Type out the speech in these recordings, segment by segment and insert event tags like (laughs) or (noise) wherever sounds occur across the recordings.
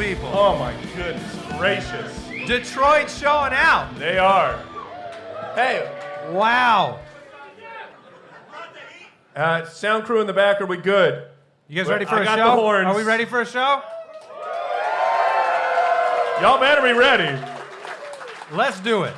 people. Oh my goodness gracious. Detroit showing out. They are. Hey, Wow. uh, sound crew in the back, are we good? You guys Well, ready for I a got show? the horns. Are we ready for a show? Y'all better be ready. Let's do it.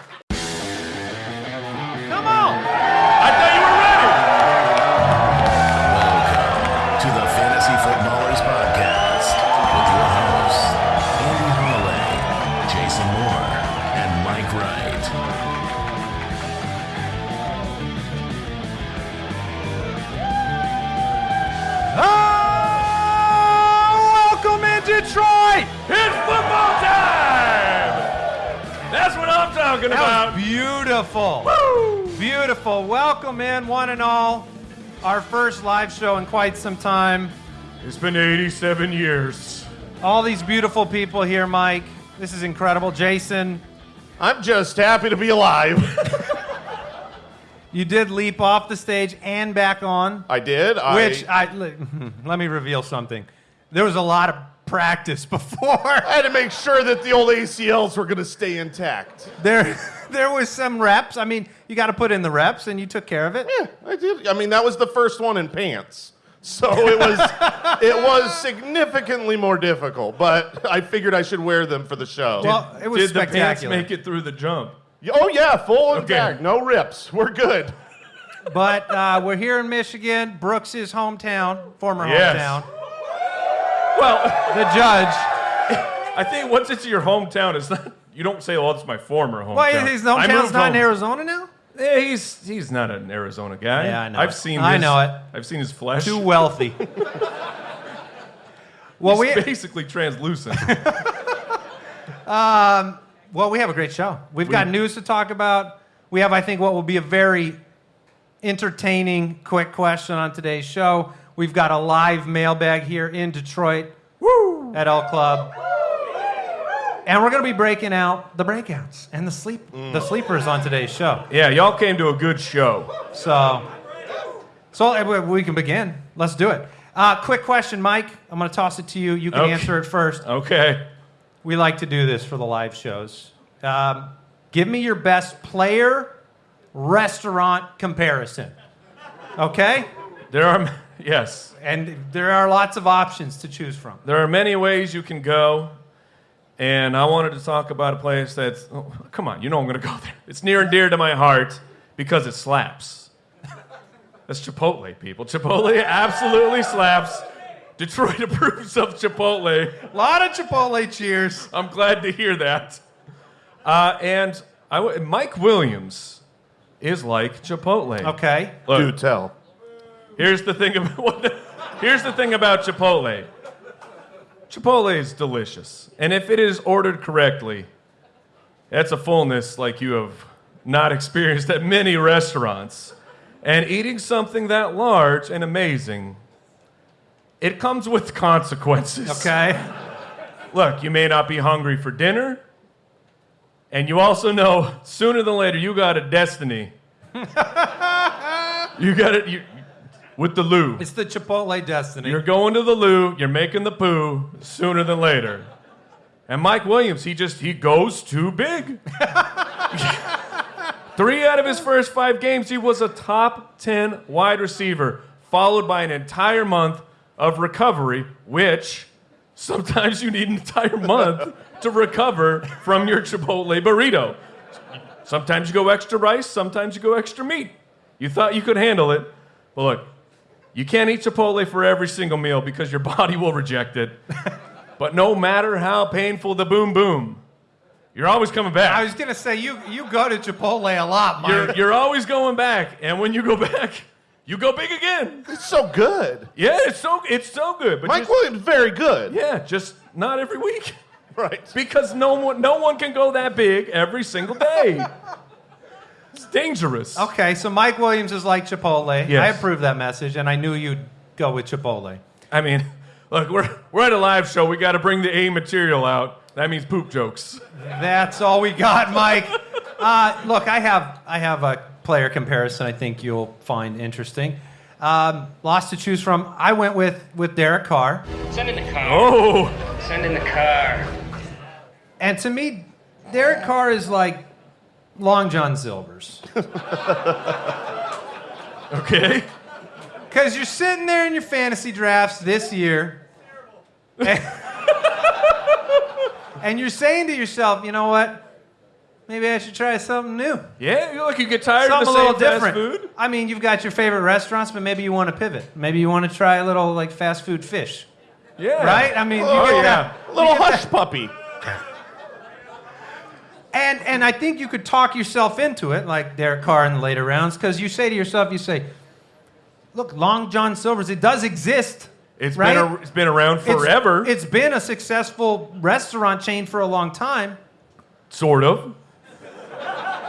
Show in quite some time. It's been 87 years. All these beautiful people here, Mike. This is incredible. Jason, I'm just happy to be alive. (laughs) you did leap off the stage and back on, I did. I, which I let, (laughs) let me reveal something. There was a lot of practice before. I had to make sure that the old ACLs were going to stay intact. There, (laughs) there was some reps. I mean, you got to put in the reps, and you took care of it. Yeah, I did. I mean, that was the first one in pants. So it was (laughs) it was significantly more difficult, but I figured I should wear them for the show. Well, it was Did the pants spectacular. make it through the jump? oh yeah, full intact, no rips. We're good. But uh, we're here in Michigan, Brooks' hometown, former Yes. hometown. Well, The judge. I think once it's your hometown, it's not. You don't say, "Oh, it's my former hometown." Why his hometown's moved not in. Arizona now? Yeah, he's he's not an Arizona guy. Yeah, I know I've it. seen. I his- know it. I've seen his flesh. Too wealthy. (laughs) well, we He's basically translucent. (laughs) Um, well we have a great show. We've got news to talk about. We have, I think, what will be a very entertaining, quick question on today's show. We've got a live mailbag here in Detroit at El Club. And we're going to be breaking out the breakouts and the sleep, the sleepers on today's show. yeah, y'all came to a good show. So, so uh, we- we can begin. Let's do it. Uh, quick question, Mike. I'm going to toss it to you. You can Okay. answer it first. Okay. We like to do this for the live shows. Um, give me your best player restaurant comparison. Okay? There are yes. And there are lots of options to choose from. There are many ways you can go, and I wanted to talk about a place that's. Oh, come on, you know I'm going to go there. It's near and dear to my heart because it slaps. That's Chipotle, people. Chipotle absolutely slaps. Detroit (laughs) approves of Chipotle. A lot of Chipotle cheers. I'm glad to hear that. Uh, and I w- Mike Williams is like Chipotle. Okay. Look, Do tell. Here's the thing about (laughs) here's the thing about Chipotle. Chipotle is delicious, and if it is ordered correctly, that's a fullness like you have not experienced at many restaurants. And eating something that large and amazing, it comes with (laughs) consequences. Okay. Look, you may not be hungry for dinner, and you also know sooner than later you got a destiny. (laughs) you got it you, with the loo. It's the Chipotle destiny. You're going to the loo, you're making the poo sooner than later. And Mike Williams, he just he goes too big. (laughs) Three out of his first five games, he was a top 10 wide receiver, followed by an entire month of recovery, which sometimes you need an entire month to recover from your Chipotle burrito. Sometimes you go extra rice, sometimes you go extra meat. You thought you could handle it, but look, you can't eat Chipotle for every single meal because your (laughs) body will reject it. but no matter how painful the boom boom, you're always coming back. I was going to say, you, you go to Chipotle a lot, Mike. You're, you're always going back, and when you go (laughs) back, you go big again. It's so good. Yeah, it's so it's so good, but Mike just, Williams, very good. yeah, just not every week (laughs) Right. because no one no one can go that big every single day. It's dangerous. Okay, so Mike Williams is like Chipotle. Yes. I approve that message, and I knew you'd go with Chipotle. I mean, look, we're we're at a live show. We got to bring the A material out. That means poop jokes. That's all we got, Mike. (laughs) Uh, look, I have I have a player comparison. I think you'll find interesting. Um, lots to choose from. I went with with Derek Carr, Send in the car. Oh, Send in the car. and to me, Derek Carr is like Long John Silver's. (laughs) okay. Because you're sitting there in your fantasy drafts this year, and, (laughs) and you're saying to yourself, you know what? Maybe I should try something new. Yeah, you look, you get tired Something of a the little same fast different. food. I mean, you've got your favorite restaurants, but maybe you want to pivot. Maybe you want to try a little like fast food fish, Yeah. right? I mean, you Oh, get yeah. that. Little hush puppy. And and I think you could talk yourself into it, like Derek Carr in the later rounds, because you say to yourself, you say, "Look, Long John Silver's, it does exist." It's right? been a, it's been around It's- forever, it's been a successful restaurant chain for a long time. sort of.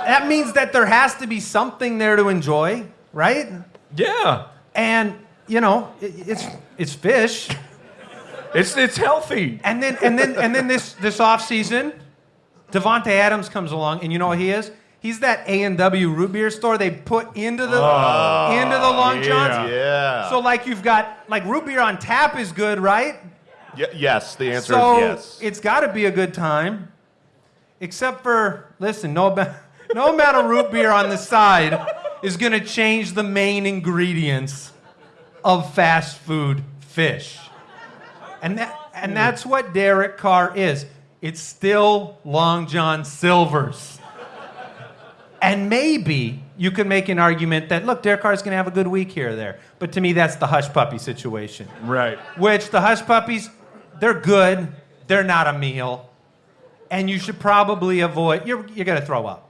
That means that there has to be something there to enjoy, right? Yeah. And you know, it, it's it's fish. It's it's healthy. And then and then and then this this off season, Davante Adams comes along, and you know what he is? He's that A and W root beer store they put into the oh, into the Long Johns. yeah. Yeah. So like you've got like root beer on tap is good, right? Y- yes, the answer so is yes. it's got to be a good time. Except for listen, no ba- (laughs) no amount of root beer on the side is going to change the main ingredients of fast food fish. And that and hmm. that's what Derek Carr is. It's still Long John Silver's. And maybe you could make an argument that look, Derek Carr's going to have a good week here or there. But to me, that's the hush puppy situation Right. which the hush puppies, they're good. They're not a meal. And you should probably avoid, you're, you're going to throw up.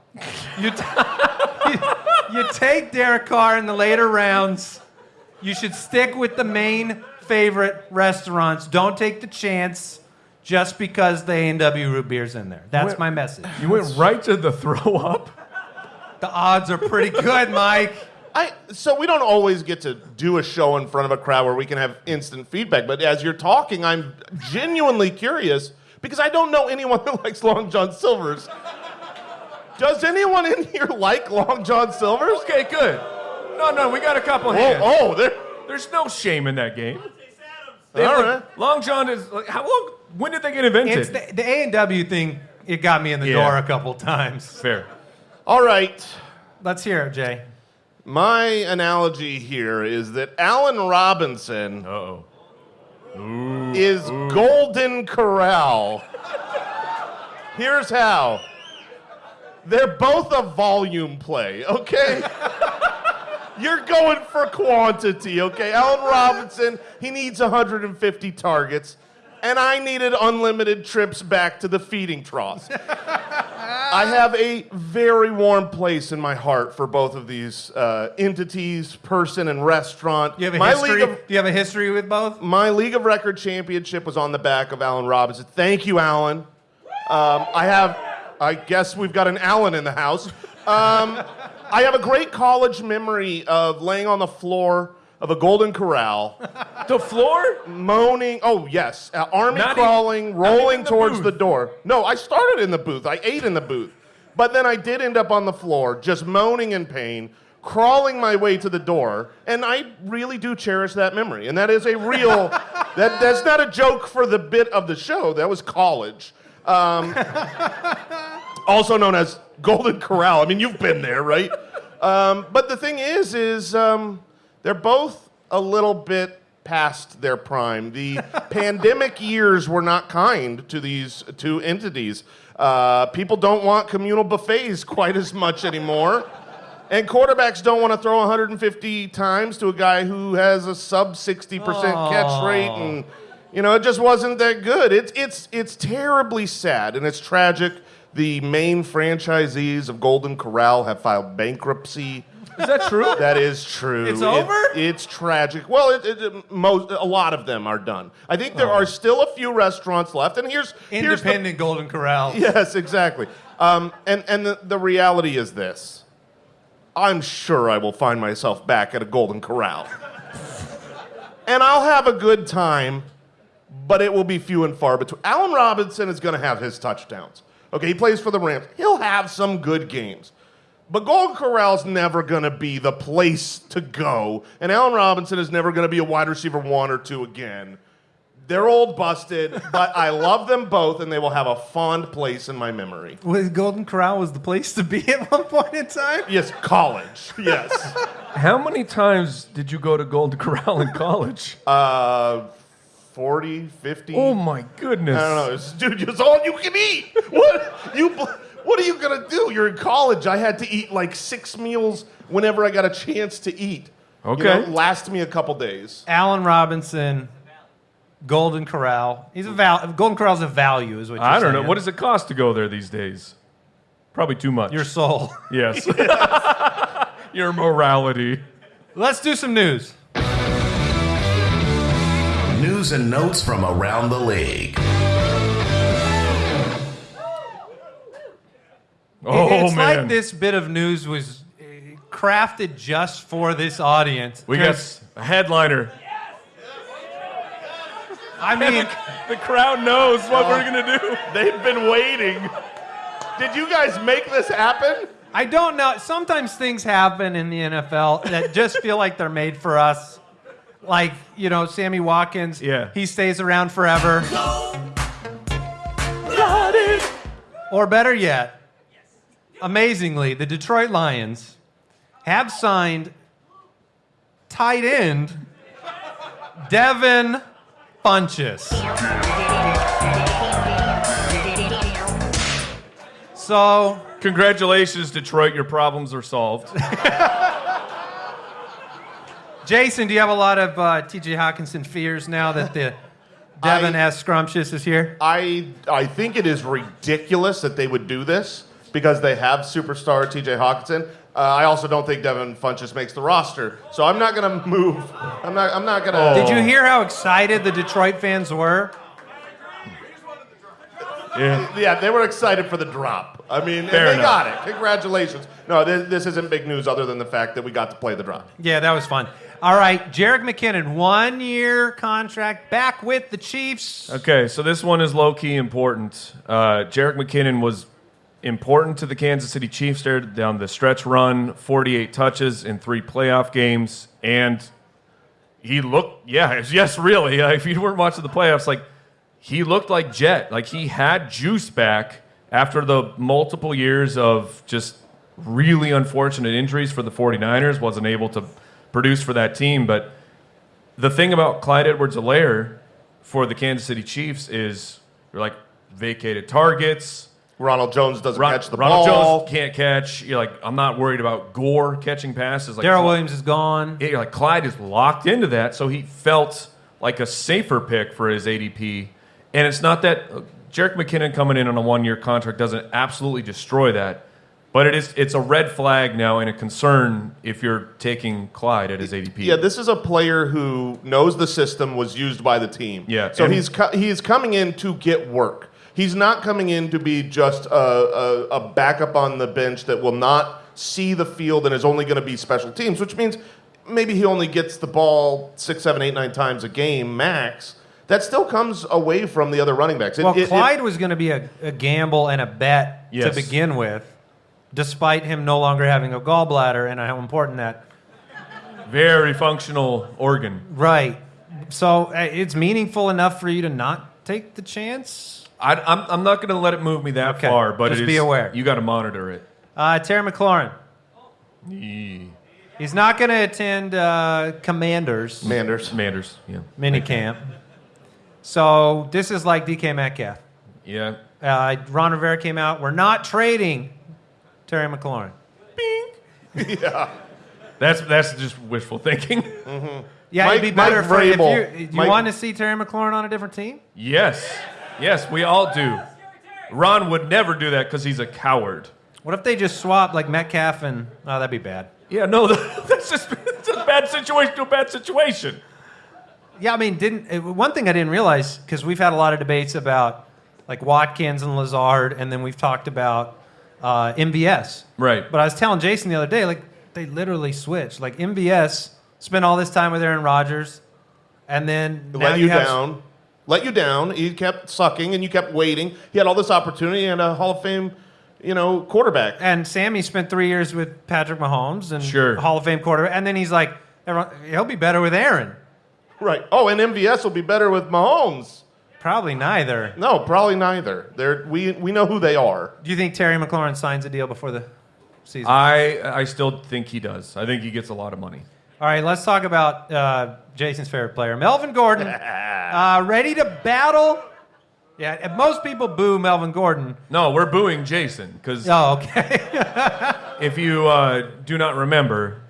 You, t- you, (laughs) you take Derek Carr in the later rounds. You should stick with the main favorite restaurants. Don't take the chance just because the A&W root beer's in there. That's Wait. my message. You went right to the throw up. The odds are pretty good, Mike. I, so we don't always get to do a show in front of a crowd where we can have instant feedback. But as you're talking, I'm genuinely curious because I don't know anyone (laughs) who likes Long John Silver's. Does anyone in here like Long John Silver's? Okay, good. No, no, we got a couple Oh, hands. oh, there. There's no shame in that game. They All look- right. Long John is like how long? When did they get invented? It's the, the A&W thing, it got me in the Yeah. door a couple times. Fair. All right. Let's hear it, Jay. My analogy here is that Allen Robinson Uh oh. is Golden Corral. Here's how. They're both a volume play, okay? (laughs) You're going for quantity, okay? Allen Robinson, he needs 150 targets, and I needed unlimited trips back to the feeding troughs. I have a very warm place in my heart for both of these uh, entities, person and restaurant. Do you have a my history? of Do you have a history with both? my league of record championship was on the back of Allen Robinson. Thank you, Allen. Um, I have, I guess we've got an Allen in the house. Um, I have a great college memory of laying on the floor of a Golden Corral, (laughs) The floor? moaning. Oh yes, uh, army Not crawling, even rolling the towards booth. the door. No, I started in the booth. I ate in the booth, but then I did end up on the floor, just moaning in pain. Crawling my way to the door, and I really do cherish that memory. And that is a real, (laughs) that, that's not a joke for the bit of the show. That was college. Um, (laughs) also known as Golden Corral. I mean, you've been there, right? Um, but the thing is, is um, they're both a little bit past their prime. The (laughs) pandemic years were not kind to these two entities. Uh, people don't want communal buffets quite as much anymore. And quarterbacks don't want to throw 150 times to a guy who has a sub 60% catch rate and you know, it just wasn't that good. It's it's it's terribly sad and it's tragic. The main franchisees of Golden Corral have filed bankruptcy. Is that true? That is true. It's It- over? it's tragic. Well, it, it, it- most a lot of them are done. I think there are still a few restaurants left. And here's here's the Independent Golden Corral. (laughs) Yes, exactly. Um, and and the, the reality is this I'm sure I will find myself back at a Golden Corral. (laughs) and I'll have a good time, but it will be few and far between. Allen Robinson is going to have his touchdowns. Okay, he plays for the Rams. He'll have some good games. But Golden Corral's never going to be the place to go, and Allen Robinson is never going to be a wide receiver one or two again. They're old busted, but I love them both, and they will have a fond place in my memory. Was Golden Corral was the place to be (laughs) at one point in time? Yes, college. Yes. How many times did you go to Golden Corral in college? Uh, 40, 50. oh my goodness. I don't know. It's, dude, it's all you can eat. What you? What are you gonna do? You're in college. I had to eat like six meals whenever I got a chance to eat. You Okay. know, last me a couple days. Allen Robinson, Golden Corral. He's a val- Golden Corral's a value, is what you're I don't know. What does it cost to go there these days? Probably too much. your soul? (laughs) yes. (laughs) Your morality. Let's do some news. News and notes from around the league. Oh it's man. like this bit of news was uh, crafted just for this audience. we got a headliner. I mean, The crowd knows what we're gonna do. They've been waiting. Did you guys make this happen? I don't know. Sometimes things happen in the NFL that just feel like they're made for us. Like, you know, Sammy Watkins. Yeah. He stays around forever. Or better yet, amazingly, the Detroit Lions have signed tight end Devin Funchess. So Congratulations, Detroit. Your problems are solved. (laughs) Jason, do you have a lot of uh, TJ Hockenson fears now that the Devin I- S. Scrumptious is here? I I think it is ridiculous that they would do this because they have superstar T.J. Hockenson. Uh, I also don't think Devin Funchess makes the roster, so I'm not gonna move. I'm not. I'm not gonna. Did you hear how excited the Detroit fans were? Yeah. Yeah, they were excited for the drop. I mean, Fair they enough. got it. Congratulations. No, this, this isn't big news other than the fact that we got to play the drop. Yeah, that was fun. All right, Jerick McKinnon, one year contract back with the Chiefs. Okay, so this one is low key important. Uh, Jerick McKinnon was important to the Kansas City Chiefs there down the stretch run, 48 touches in three playoff games, and he looked, yeah, (laughs) yes, really. If you weren't watching the playoffs, like he looked like Jet, like he had juice back after the multiple years of just really unfortunate injuries for the 49ers, wasn't able to produce for that team, but the thing about Clyde Edwards Helaire for the Kansas City Chiefs is they're like vacated targets. Ronald Jones doesn't Ron- catch the Ronald ball. Jones can't catch. You're like, I'm not worried about Gore catching passes. Like Darrel Williams is gone. Yeah, you're like Clyde is locked into that, so he felt like a safer pick for his ADP. And it's not that uh, Jerick McKinnon coming in on a one-year contract doesn't absolutely destroy that, but it is it's a red flag now and a concern if you're taking Clyde at his ADP. Yeah, this is a player who knows the system, was used by the team. Yeah, So and- he's co- he's coming in to get work. He's not coming in to be just a, a, a backup on the bench that will not see the field and is only going to be special teams, which means maybe he only gets the ball six, seven, eight, nine times a game max. That still comes away from the other running backs. It- Well, it- it- Clyde was going to be a, a gamble and a bet Yes. to begin with, despite him no longer having a gallbladder and how important that. Very functional organ. Right. So uh, it's meaningful enough for you to not take the chance. I, I'm, I'm not going to let it move me that Okay, far, but just it be is- aware. You got to monitor it. Uh, Terry McLaurin. Yeah. He's not going to attend uh, Commanders Manders. Manders. Yeah. minicamp. So this is like DK Metcalf. Yeah. Uh, Ron Rivera came out. We're not trading Terry McLaurin. Bing. (laughs) Yeah. That's that's just wishful thinking. Yeah, Mike- it'd be better Mike for if Vrabel. you, you Mike- want to see Terry McLaurin on a different team. yes. Yes, we all do. Ron would never do that because he's a coward. What if they just swap like Metcalf and? Oh, that'd be bad. Yeah, no, (laughs) that's just it's a bad situation to a bad situation. Yeah, I mean, didn't uh, one thing I didn't realize because we've had a lot of debates about like Watkins and Lazard, and then we've talked about uh, MVS. Right. But I was telling Jason the other day, like they literally switched. Like MVS spent all this time with Aaron Rodgers, and then now let you, have- down. Let you down. He kept sucking, and you kept waiting. He had all this opportunity and a Hall of Fame, you know, quarterback. And Sammy spent three years with Patrick Mahomes and Sure. Hall of Fame quarterback, and then he's like, everyone, he'll be better with Aaron. Right. Oh, and MVS will be better with Mahomes. Probably neither. No, probably neither. They're, we we know who they are. Do you think Terry McLaurin signs a deal before the season? I I still think he does. I think he gets a lot of money. All right, let's talk about uh, Jason's favorite player, Melvin Gordon. (laughs) uh, ready to battle? Yeah, most people boo Melvin Gordon. No, we're booing Jason because Oh, okay. (laughs) if you uh, do not remember,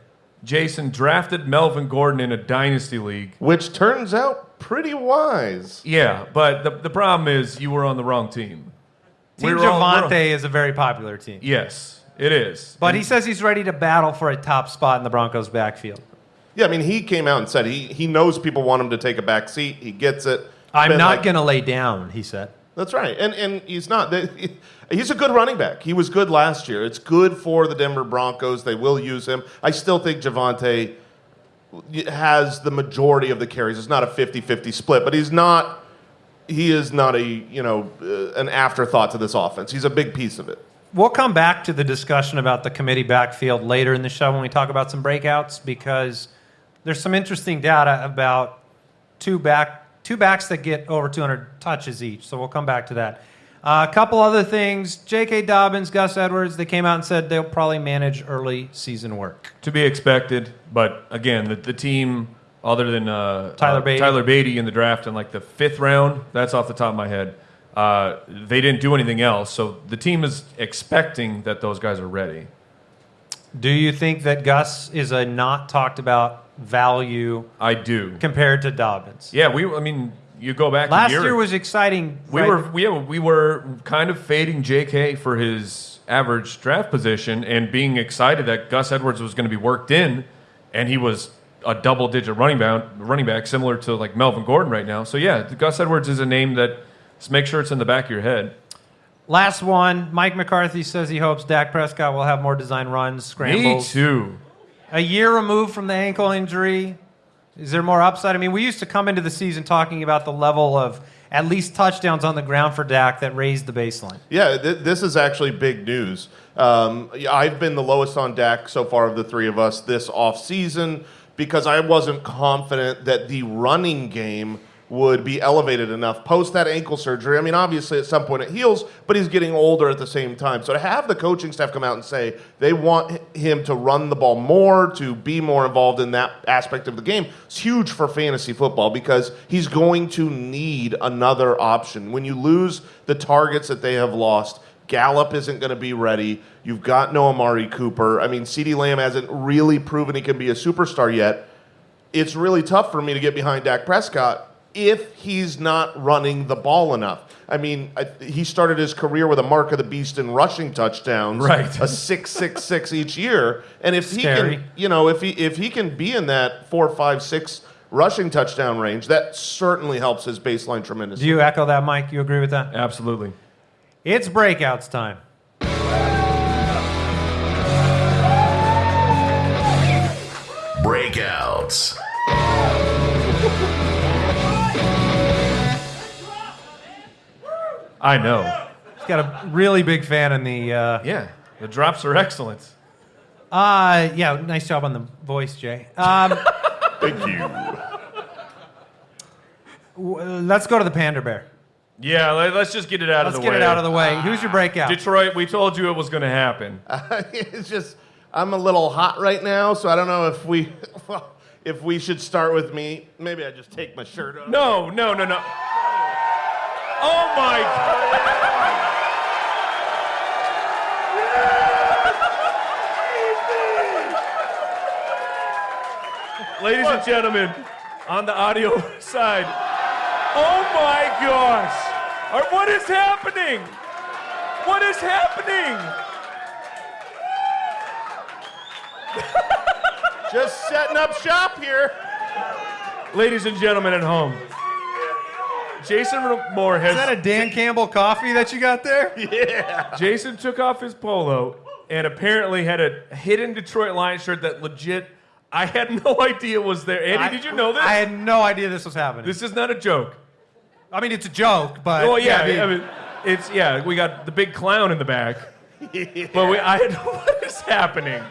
Jason drafted Melvin Gordon in a dynasty league. Which turns out pretty wise. Yeah, but the, the problem is you were on the wrong team. Team We were all- we're all- Javonte is a very popular team. Yes, it is. But he says he's ready to battle for a top spot in the Broncos' backfield. Yeah, I mean, he came out and said he, he knows people want him to take a back seat. He gets it. I'm Been not like- going to lay down, he said. That's right, and and he's not. they- He's a good running back. He was good last year. It's good for the Denver Broncos. They will use him. I still think Javonte has the majority of the carries. It's not a 50-50 split, but he's not. He is not a you know uh, an afterthought to this offense. He's a big piece of it. We'll come back to the discussion about the committee backfield later in the show when we talk about some breakouts because there's some interesting data about two back two backs that get over 200 touches each. So we'll come back to that. Uh, a couple other things: J.K. Dobbins, Gus Edwards. They came out and said they'll probably manage early season work. to be expected. But again, the, the team, other than uh, Tyler uh, Badie. Tyler Badie in the draft in like the fifth round, that's off the top of my head. Uh, they didn't do anything else, so the team is expecting that those guys are ready. Do you think that Gus is a not talked about value I do. compared to Dobbins? Yeah, we. I mean, you go back. Last year, year was exciting. We right? were we, we were kind of fading J.K. for his average draft position and being excited that Gus Edwards was going to be worked in, and he was a double-digit running back, running back similar to like Melvin Gordon right now. So yeah, Gus Edwards is a name that just make sure it's in the back of your head. Last one, Mike McCarthy says he hopes Dak Prescott will have more design runs, scrambles. Me too. A year removed from the ankle injury. Is there more upside? I mean, we used to come into the season talking about the level of at least touchdowns on the ground for Dak that raised the baseline. Yeah, th- this is actually big news. Um, I've been the lowest on Dak so far of the three of us this offseason because I wasn't confident that the running game would be elevated enough post that ankle surgery. I mean, obviously at some point it heals, but he's getting older at the same time. So to have the coaching staff come out and say they want him to run the ball more, to be more involved in that aspect of the game, it's huge for fantasy football because he's going to need another option. When you lose the targets that they have lost, Gallup isn't going to be ready. You've got no Amari Cooper. I mean, CeeDee Lamb hasn't really proven he can be a superstar yet. It's really tough for me to get behind Dak Prescott if he's not running the ball enough. I mean, I, he started his career with a mark of the beast in rushing touchdowns, Right. A six, six, six each year, and if he can, you know, if he if he can be in that four, five, six rushing touchdown range, that certainly helps his baseline tremendously. Do you echo that, Mike? You agree with that? Absolutely. It's breakouts time. Breakouts. I know. He's got a really big fan in the. Uh, Yeah, the drops are excellent. uh, yeah, nice job on the voice, Jay. Um, (laughs) Thank you. w- let's go to the Panda Bear. Yeah, let, us just get it out Let's of the get way. it out of the way. Who's your breakout? Detroit, we told you it was going to happen. (laughs) it's just I'm a little hot right now, so I don't know if we (laughs) if we should start with me. Maybe I just take my shirt off. No, no, no, no. Oh my God. Ladies and gentlemen, on the audio (laughs) side. Oh my gosh. Right, What is happening? What is happening? Just setting up shop here. Ladies and gentlemen at home, Jason Moore has. Is that a Dan Campbell coffee that you got there? (laughs) Yeah. Jason took off his polo and apparently had a hidden Detroit Lions shirt that legit I had no (laughs) idea was there. Andy, I- did you know this? I had no idea this was happening. this is not a joke. I mean, it's a joke, but Oh yeah, I mean, I mean, it's yeah. We got the big clown in the back, (laughs) but we, I had what is happening.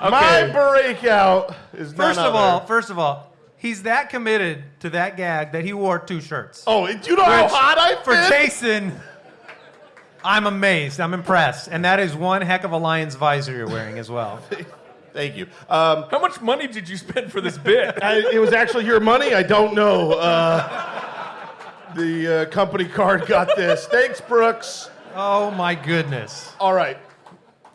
My breakout is none first of all, other- first of all, he's that committed to that gag that he wore two shirts. Oh, do you know how hot I for fit? Jason, I'm amazed. I'm impressed, and that is one heck of a lion's visor you're wearing as well. (laughs) Thank you. Um, How much money did you spend for this bit? (laughs) I, it was actually your money. I don't know. Uh, the uh, company card got this. Thanks, Brooks. Oh my goodness. All right.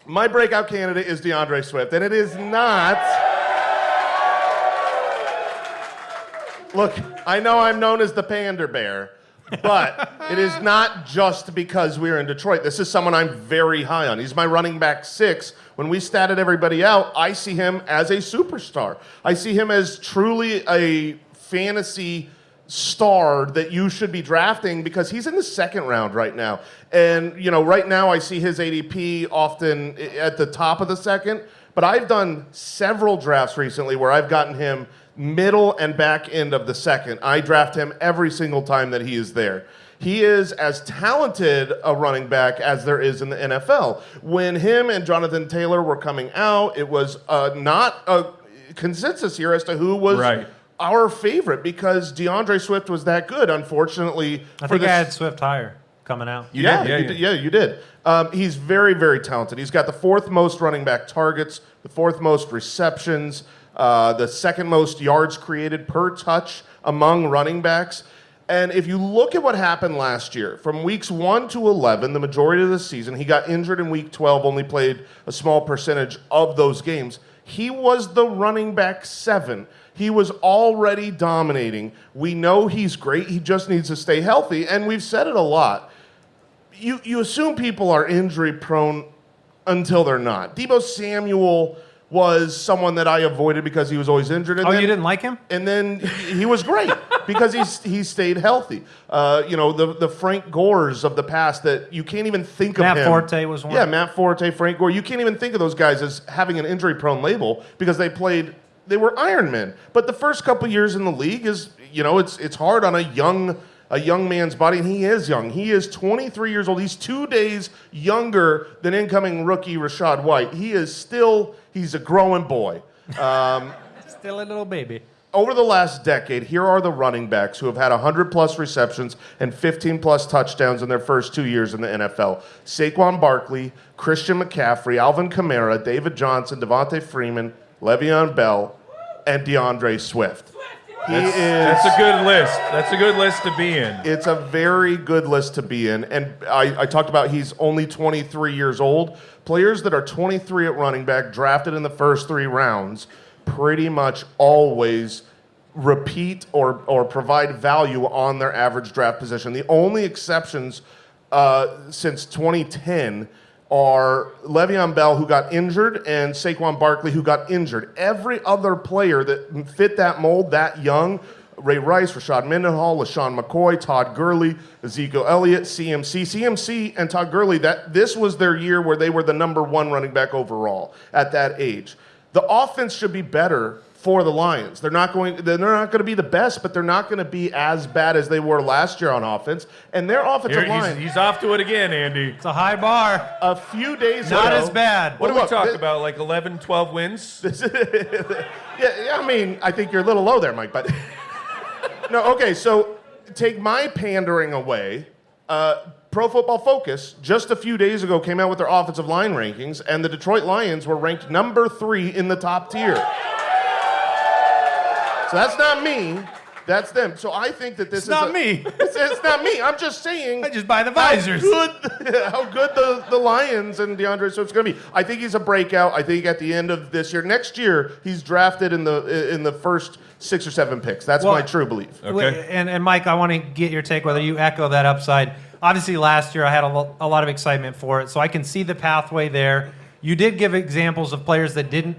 My breakout candidate is DeAndre Swift, and it is not. Look, I know I'm known as the Pander Bear, but it is not just because we're in Detroit. This is someone I'm very high on. He's my running back six. When we statted everybody out, I see him as a superstar. I see him as truly a fantasy star that you should be drafting because he's in the second round right now. And, you know, right now I see his ADP often at the top of the second, but I've done several drafts recently where I've gotten him middle and back end of the second. I draft him every single time that he is there. He is as talented a running back as there is in the NFL. When him and Jonathan Taylor were coming out, it was uh, not a consensus here as to who was Right. our favorite because DeAndre Swift was that good. Unfortunately, I for think this, I had Swift higher coming out. you Yeah, did. yeah, you yeah. did. Yeah, you did. Um, he's very, very talented. He's got the fourth most running back targets, the fourth most receptions, uh, the second most yards created per touch among running backs. And if you look at what happened last year, from weeks 1 to 11, the majority of the season, he got injured in week 12, only played a small percentage of those games. He was the running back seven. He was already dominating. We know he's great. He just needs to stay healthy. And we've said it a lot you you assume people are injury prone until they're not. Deebo Samuel was someone that I avoided because he was always injured. And Oh, then, you didn't like him? And then he was great (laughs) because he's he stayed healthy. Uh, you know the the Frank Gores of the past that you can't even think Matt of him. Forte was one. Yeah, Matt Forte, Frank Gore. You can't even think of those guys as having an injury prone label because they played. They were Iron Men. But the first couple years in the league is you know it's it's hard on a young a young man's body, and he is young. He is 23 years old. He's two days younger than incoming rookie Rachaad White. He is still, he's a growing boy. Um, (laughs) Still a little baby. over the last decade, here are the running backs who have had 100 plus receptions and 15 plus touchdowns in their first two years in the NFL Saquon Barkley, Christian McCaffrey, Alvin Kamara, David Johnson, Devonta Freeman, Le'Veon Bell, and DeAndre Swift. He is. That's a good list. That's a good list to be in. It's a very good list to be in. And I, I talked about he's only 23 years old. Players that are 23 at running back, drafted in the first three rounds, pretty much always repeat or, or provide value on their average draft position. The only exceptions uh, since 2010 are Le'Veon Bell, who got injured, and Saquon Barkley, who got injured. Every other player that fit that mold that young, Ray Rice, Rashard Mendenhall, LeSean McCoy, Todd Gurley, Ezekiel Elliott, CMC. CMC and Todd Gurley, that, this was their year where they were the number one running back overall at that age. The offense should be better for the Lions. They're not going they're not going to be the best, but they're not going to be as bad as they were last year on offense. And their offensive Here, line he's, he's off to it again, Andy. It's a high bar. a few days ago Not ago, as bad. What do we talk thi- about? Like 11, 12 wins? (laughs) Yeah, yeah, I mean, I think you're a little low there, Mike. But (laughs) no, okay. So take my pandering away. Uh, Pro Football Focus just a few days ago came out with their offensive line rankings, and the Detroit Lions were ranked number three in the top tier. So that's not me. That's them. So I think that this It's is not a- me. (laughs) It's, it's not me. I'm just saying. I just buy the visors. How good, (laughs) how good the, the Lions and DeAndre Swift's going to be. I think he's a breakout. I think at the end of this year, next year, he's drafted in the in the first six or seven picks. That's Well- my true belief. Okay. And, and Mike, I want to get your take whether you echo that upside. Obviously, last year I had a, lo- a lot of excitement for it, so I can see the pathway there. You did give examples of players that didn't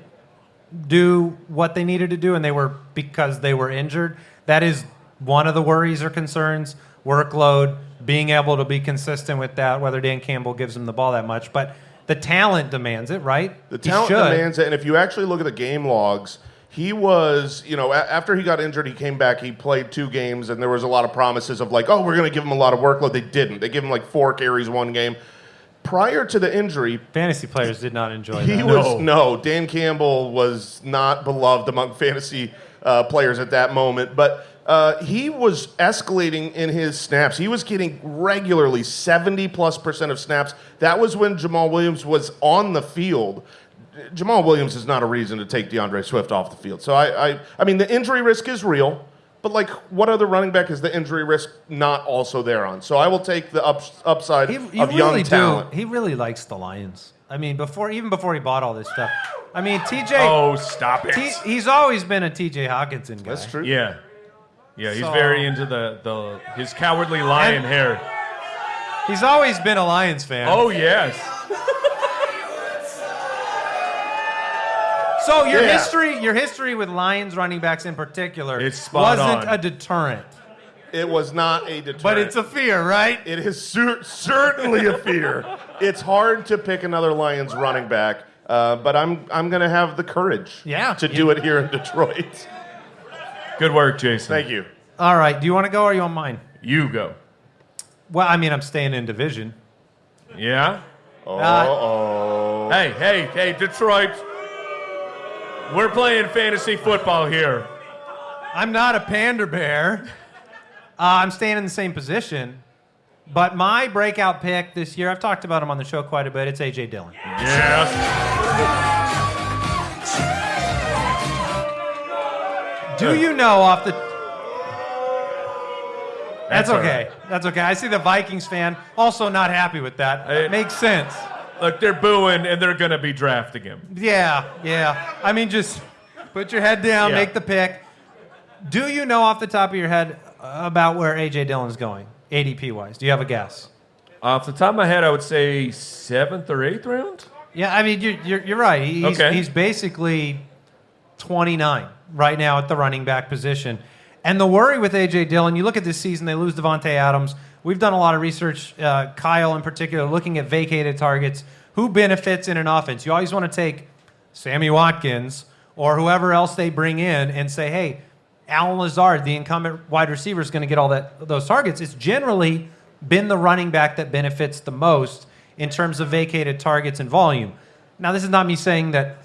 do what they needed to do, and they were because they were injured. That is one of the worries or concerns workload, being able to be consistent with that, whether Dan Campbell gives him the ball that much. But the talent demands it, right? The talent demands it, and if you actually look at the game logs, he was, you know, a- after he got injured, he came back. He played two games, and there was a lot of promises of like, oh, we're going to give him a lot of workload. They didn't. They gave him like four carries one game. Prior to the injury, Fantasy players did not enjoy he that. was no. Dan Campbell was not beloved among fantasy uh, players at that moment, but uh, he was escalating in his snaps. He was getting regularly seventy plus percent of snaps. That was when Jamaal Williams was on the field. Jamaal Williams is not a reason to take DeAndre Swift off the field. So I, I, I mean, the injury risk is real. But like, what other running back is the injury risk not also there on? So I will take the up, upside He, you of young really do. talent. He really likes the Lions. I mean, before even before he bought all this stuff. I mean, TJ. (laughs) Oh, stop it. T, he's always been a TJ Hockenson guy. That's true. yeah. Yeah, he's So- very into the, the his cowardly lion And- hair. He's always been a Lions fan. Oh, yes. So your Yeah. history, your history with Lions running backs in particular, It's wasn't on. a deterrent, It was not a deterrent. but it's a fear, right? It is cer- certainly a fear. It's hard to pick another Lions running back, uh, but I'm I'm going to have the courage Yeah. to do it here in Detroit. Good work, Jason. Thank you. All right. Do you want to go or are you on mine? You go. Well, I mean, I'm staying in division. Yeah? Uh, oh. Hey, hey, hey, Detroit. We're playing fantasy football here. I'm not a panda bear. Uh, I'm staying in the same position. But my breakout pick this year, I've talked about him on the show quite a bit. It's AJ Dillon. Yes. Do you know off the? That's, okay. That's okay. I see the Vikings fan also not happy with that. It Makes sense. Look, they're booing and they're going to be drafting him. Yeah, yeah. I mean, just put your head down, Yeah. make the pick. Do you know off the top of your head about where AJ Dillon's going, ADP wise? Do you have a guess? Off the top of my head, I would say seventh or eighth round. Yeah, I mean, you're, you're, you're right. He's, Okay. he's basically 29 right now at the running back position. And the worry with A.J. Dillon, you look at this season, they lose Davante Adams. We've done a lot of research, uh, Kyle in particular, looking at vacated targets. Who benefits in an offense? You always want to take Sammy Watkins or whoever else they bring in and say, hey, Allen Lazard, the incumbent wide receiver, is going to get all that those targets. It's generally been the running back that benefits the most in terms of vacated targets and volume. Now, this is not me saying that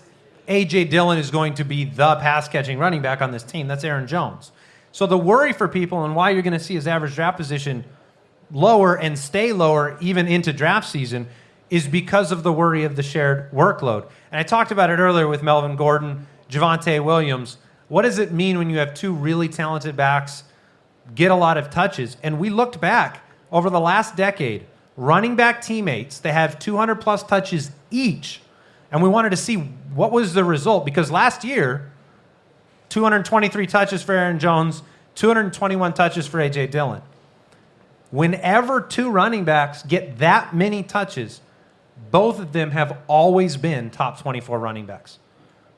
AJ Dillon is going to be the pass catching running back on this team. That's Aaron Jones. So the worry for people and why you're going to see his average draft position lower and stay lower even into draft season is because of the worry of the shared workload. And I talked about it earlier with Melvin Gordon, Javonte Williams. What does it mean when you have two really talented backs get a lot of touches? And we looked back over the last decade, running back teammates that have 200 plus touches each. And we wanted to see what was the result because last year, 223 touches for Aaron Jones, 221 touches for A.J. Dillon. Whenever two running backs get that many touches, both of them have always been top 24 running backs.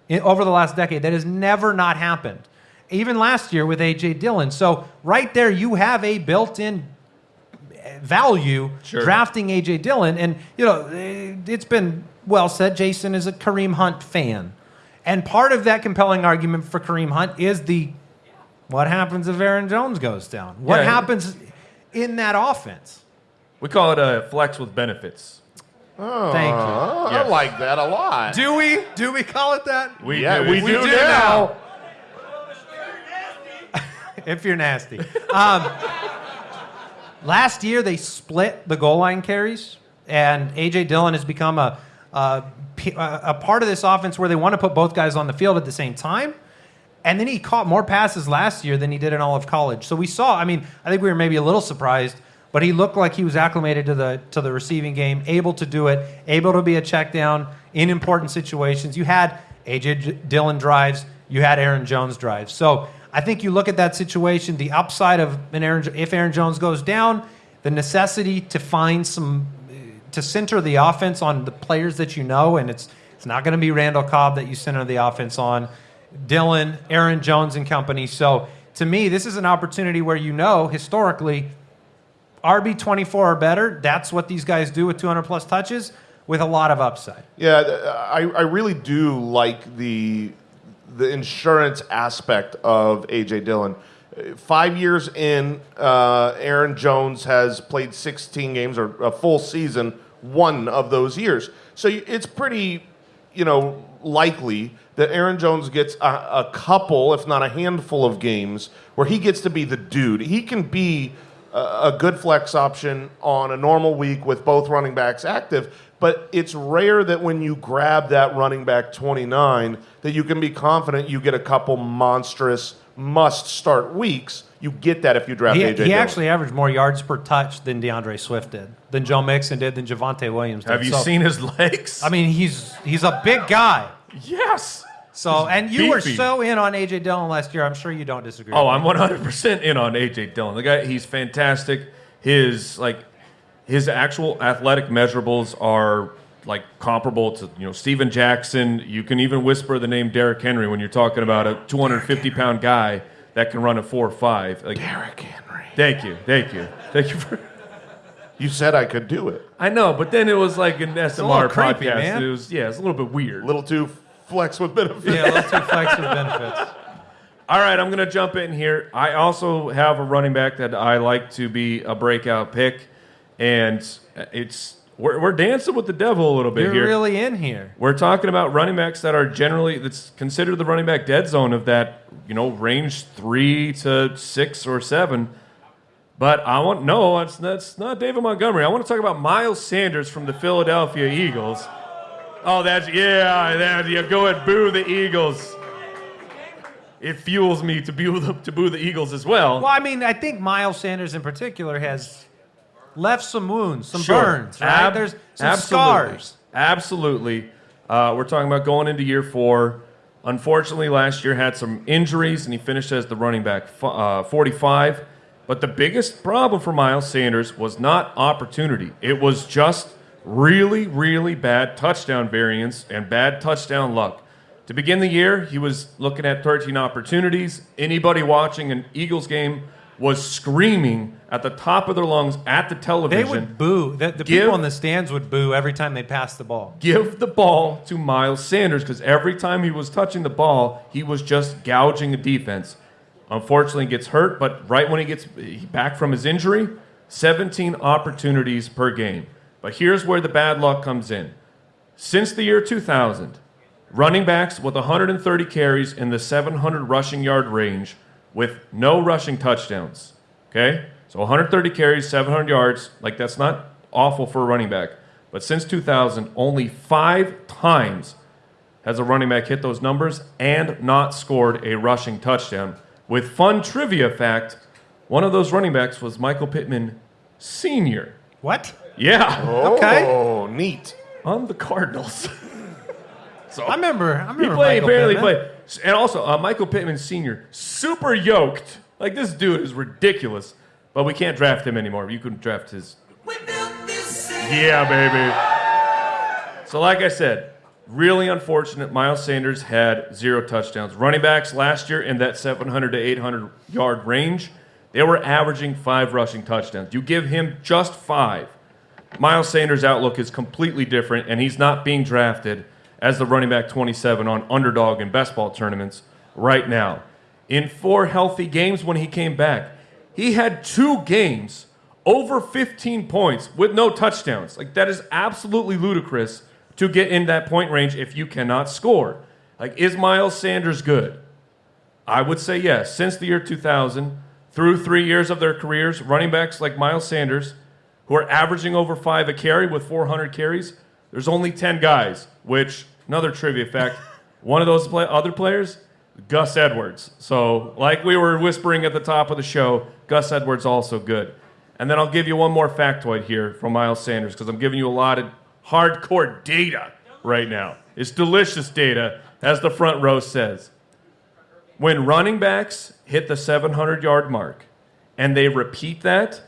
In, over the last decade, that has never not happened. Even last year with A.J. Dillon. So, right there, you have a built in value Sure. drafting A.J. Dillon. And, you know, eh, it's been well said Jason is a Kareem Hunt fan. And part of that compelling argument for Kareem Hunt is the what happens if Aaron Jones goes down? What Yeah. happens in that offense? We call it a flex with benefits. Oh, Thank you. I like that a lot. Do we? Do we call it that? We yeah, do. we, We do, do now. (laughs) if you're nasty. Um, last year, they split the goal line carries, and A.J. Dillon has become a a part of this offense where they want to put both guys on the field at the same time. And then he caught more passes last year than he did in all of college. So we saw, I mean, I think we were maybe a little surprised, but he looked like he was acclimated to the to the receiving game, able to do it, able to be a check down in important situations. You had AJ Dillon drives, you had Aaron Jones drives. So I think you look at that situation, the upside of an Aaron if Aaron Jones goes down, the necessity to find some to center the offense on the players that you know, and it's it's not going to be Randall Cobb that you center the offense on. Dylan, Aaron Jones, and company. So to me, this is an opportunity where you know historically, RB twenty four or better. That's what these guys do with two hundred plus touches with a lot of upside. Yeah, I, I really do like the the insurance aspect of AJ Dillon. Five years in, uh, Aaron Jones has played 16 games or a full season one of those years. So it's pretty, you know, likely that Aaron Jones gets a, a couple, if not a handful, of games where he gets to be the dude. He can be a, a good flex option on a normal week with both running backs active, but it's rare that when you grab that running back 29 that you can be confident you get a couple monstrous must start weeks. You get that if you draft He, AJ he Dillon. actually averaged more yards per touch than D'Andre Swift did, than Joe Mixon did, than Javonte Williams did. Have you So, seen his (laughs) legs? I mean, he's he's a big guy. Yes. So, and you were beefy. so in on AJ Dillon last year. I'm sure you don't disagree. Oh, with I'm me. 100% in on AJ Dillon. The guy, he's fantastic. His like his actual athletic measurables are like comparable to you know Steven Jackson. You can even whisper the name Derrick Henry when you're talking about a 250 pound guy that can run a four five. Like, Derrick Henry. thank you, thank you, thank you for. You said I could do it. I know, but then it was like an SMR little creepy, podcast. man. It was yeah, it's a little bit weird. A little too flex with benefits. Yeah, let's do flex with benefits. (laughs) All right, I'm going to jump in here. I also have a running back that I like to be a breakout pick, and it's we're, we're dancing with the devil a little bit You're here. really in here. we're talking about running backs that are generally that's considered the running back dead zone of that you know range three to six or seven. But I want no, that's that's not David Montgomery. I want to talk about Miles Sanders from the Philadelphia Eagles. Oh, that's yeah, that you go and boo the Eagles. It fuels me to boo the, to boo the Eagles as well. Well, I mean, I think Miles Sanders in particular has left some wounds, some Sure. burns, right? Ab- There's some absolutely. scars. Absolutely. Uh, we're talking about going into year four. Unfortunately, last year had some injuries, and he finished as the running back uh, 45. But the biggest problem for Miles Sanders was not opportunity. It was just really, really bad touchdown variance and bad touchdown luck. To begin the year, he was looking at 13 opportunities. Anybody watching an Eagles game was screaming at the top of their lungs at the television. They would boo. The, the Give- people in the stands would boo every time they passed the ball. give the ball to Miles Sanders because every time he was touching the ball, he was just gouging the defense. Unfortunately, he gets hurt, but right when he gets back from his injury, 17 opportunities per game. But here's where the bad luck comes in. Since the year 2000, running backs with 130 carries in the 700 rushing yard range with no rushing touchdowns. Okay? So 130 carries, 700 yards, like that's not awful for a running back. But since 2000, only five times has a running back hit those numbers and not scored a rushing touchdown. With fun trivia fact, one of those running backs was Michael Pittman Sr. What? Yeah, Okay. Oh, neat. on the Cardinals. (laughs) so I remember. I remember. he played, Michael barely Pittman. played. And also, uh, Michael Pittman Sr., super yoked. Like, this dude is ridiculous. But we can't draft him anymore. You can draft his. Yeah, baby. So, like I said, really unfortunate. Miles Sanders had zero touchdowns. Running backs last year in that 700 to 800 yard range, they were averaging five rushing touchdowns. You give him just five. Miles Sanders' outlook is completely different, and he's not being drafted as the running back 27 on underdog and best ball tournaments right now. In four healthy games when he came back, he had two games over 15 points with no touchdowns. Like, that is absolutely ludicrous to get in that point range if you cannot score. Like, is Miles Sanders good? I would say yes. Since the year 2000, through three years of their careers, running backs like Miles Sanders, who are averaging over five a carry with 400 carries, there's only 10 guys, which, another trivia fact, (laughs) one of those play- other players, Gus Edwards. So, like we were whispering at the top of the show, Gus Edwards also good. And then I'll give you one more factoid here from Miles Sanders because I'm giving you a lot of hardcore data right now. It's delicious data, as the front row says. When running backs hit the 700 yard mark and they repeat that,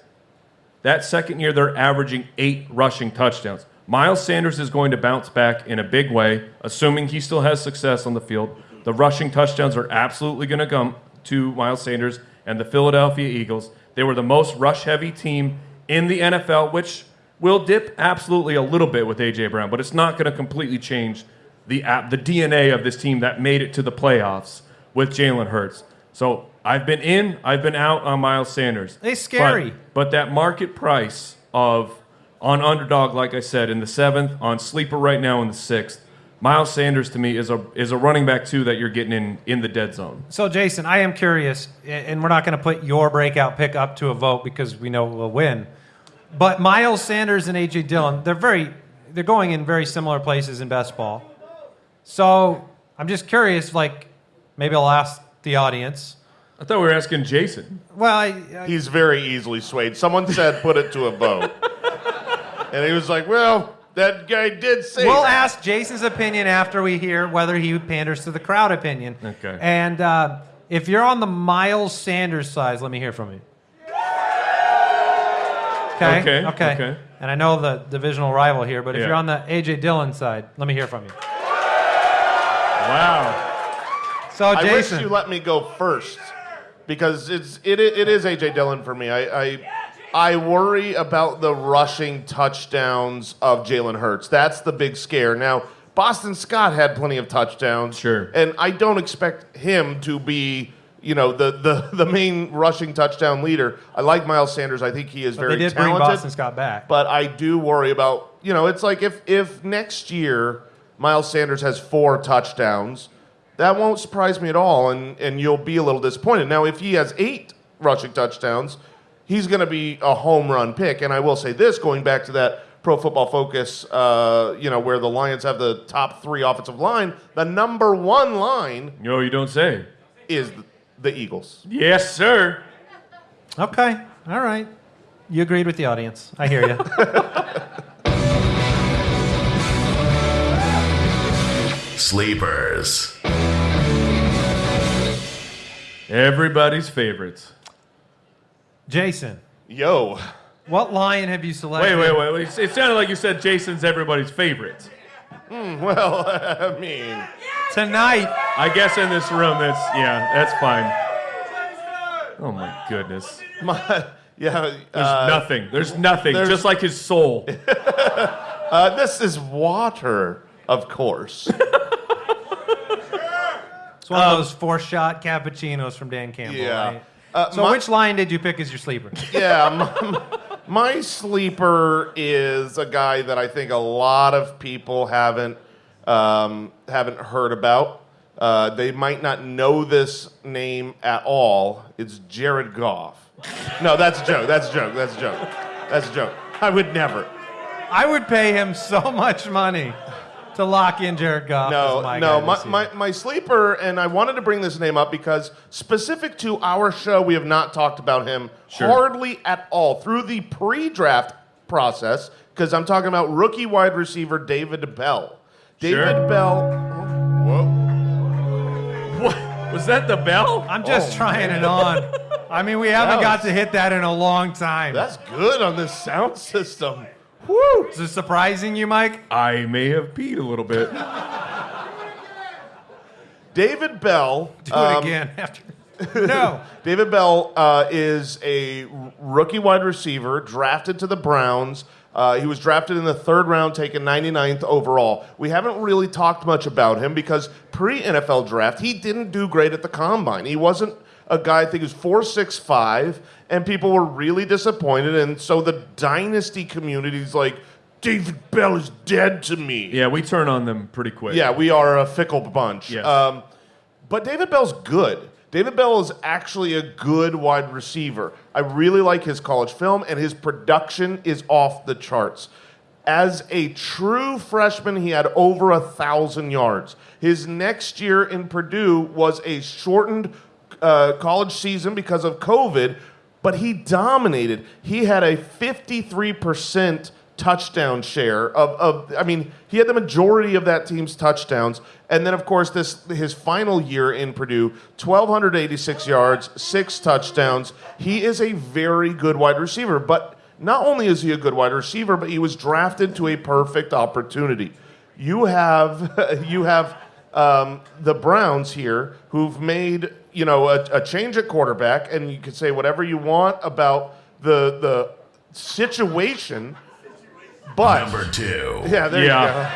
that second year they're averaging eight rushing touchdowns. Miles Sanders is going to bounce back in a big way, assuming he still has success on the field. The rushing touchdowns are absolutely going to come to Miles Sanders and the Philadelphia Eagles. They were the most rush heavy team in the NFL, which will dip absolutely a little bit with A.J. Brown, but it's not going to completely change the the DNA of this team that made it to the playoffs with Jalen Hurts. So I've been in, I've been out on Miles Sanders. They scary. But, but that market price of on underdog, like I said, in the seventh, on sleeper right now in the sixth. Miles Sanders to me is a is a running back too that you're getting in in the dead zone. So, Jason, I am curious, and we're not going to put your breakout pick up to a vote because we know we'll win. But Miles Sanders and AJ Dillon, they're very, they're going in very similar places in best ball. So, I'm just curious. Like, maybe I'll ask the audience. I thought we were asking Jason. Well, I, I, He's very easily swayed. Someone said put it to a vote. and he was like, well, that guy did say we'll that. ask Jason's opinion after we hear whether he panders to the crowd opinion. Okay. And uh, if you're on the Miles Sanders side, let me hear from you. Okay. Okay, Okay. okay. And I know the divisional rival here, but if Yeah. you're on the AJ Dillon side, let me hear from you. Wow. So, I wish Jason, you let me go first because it's it, it is AJ Dillon for me. I, I I worry about the rushing touchdowns of Jalen Hurts. That's the big scare. Now, Boston Scott had plenty of touchdowns. Sure. And I don't expect him to be, you know, the, the, the main rushing touchdown leader. I like Miles Sanders. I think he is they very did bring talented. Boston Scott back. But I do worry about, you know, it's like if if next year Miles Sanders has four touchdowns, that won't surprise me at all, and and you'll be a little disappointed. Now, if he has eight rushing touchdowns, he's going to be a home run pick. And I will say this, going back to that Pro Football Focus, uh, you know, where the Lions have the top three offensive line, the number one line No, you don't say. is the Eagles. Yes, sir. okay. All right. You agreed with the audience. I hear you. (laughs) Sleepers. Everybody's favorites. Jason, Yo, what lion have you selected? Wait, wait, wait. wait. It sounded like you said Jason's everybody's favorite. well, (laughs) I mean, Tonight, I guess in this room, that's yeah, that's fine. Oh my goodness. (laughs) my yeah. There's uh, nothing. There's nothing. there's- Just like his soul. (laughs) Uh, this is water, of course. It's one of those four shot cappuccinos from Dan Campbell. Yeah. right? Uh, so, my- which line did you pick as your sleeper? (laughs) yeah, my, my sleeper is a guy that I think a lot of people haven't um, haven't heard about. Uh, they might not know this name at all. It's Jared Goff. No, that's a joke. That's a joke. That's a joke. That's a joke. I would never. I would pay him so much money to lock in Jared Goff. No, as my no, guy my, this my, year. my sleeper, and I wanted to bring this name up because specific to our show, we have not talked about him Sure. hardly at all through the pre-draft process. Because I'm talking about rookie wide receiver David Bell. David Sure. Bell. Whoa. What? Was that the bell? I'm just Oh, trying it on. I mean, we haven't That got to hit that in a long time. That's good on this sound (laughs) system. Woo! Is it surprising you, Mike? I may have peed a little bit. David Bell. Do um, it again after. no. (laughs) David Bell uh, is a rookie wide receiver drafted to the Browns. Uh, he was drafted in the third round, taken 99th overall. We haven't really talked much about him because pre NFL draft, he didn't do great at the combine. He wasn't a guy, I think he was 4'6'5, and people were really disappointed. And so the dynasty community's like, David Bell is dead to me. Yeah, we turn on them pretty quick. Yeah, we are a fickle bunch. Yes. Um, but David Bell's good. David Bell is actually a good wide receiver. I really like his college film, and his production is off the charts. As a true freshman, he had over a thousand yards. His next year in Purdue was a shortened uh, college season because of COVID, but he dominated. He had a 53% touchdown share of, of I mean, he had the majority of that team's touchdowns. And then of course this his final year in Purdue, 1286 yards, 6 touchdowns. He is a very good wide receiver, but not only is he a good wide receiver, but he was drafted to a perfect opportunity. You have (laughs) you have um, the Browns here who've made you know a, a change at quarterback, and you can say whatever you want about the the situation, but Number two. yeah, there Yeah. you go.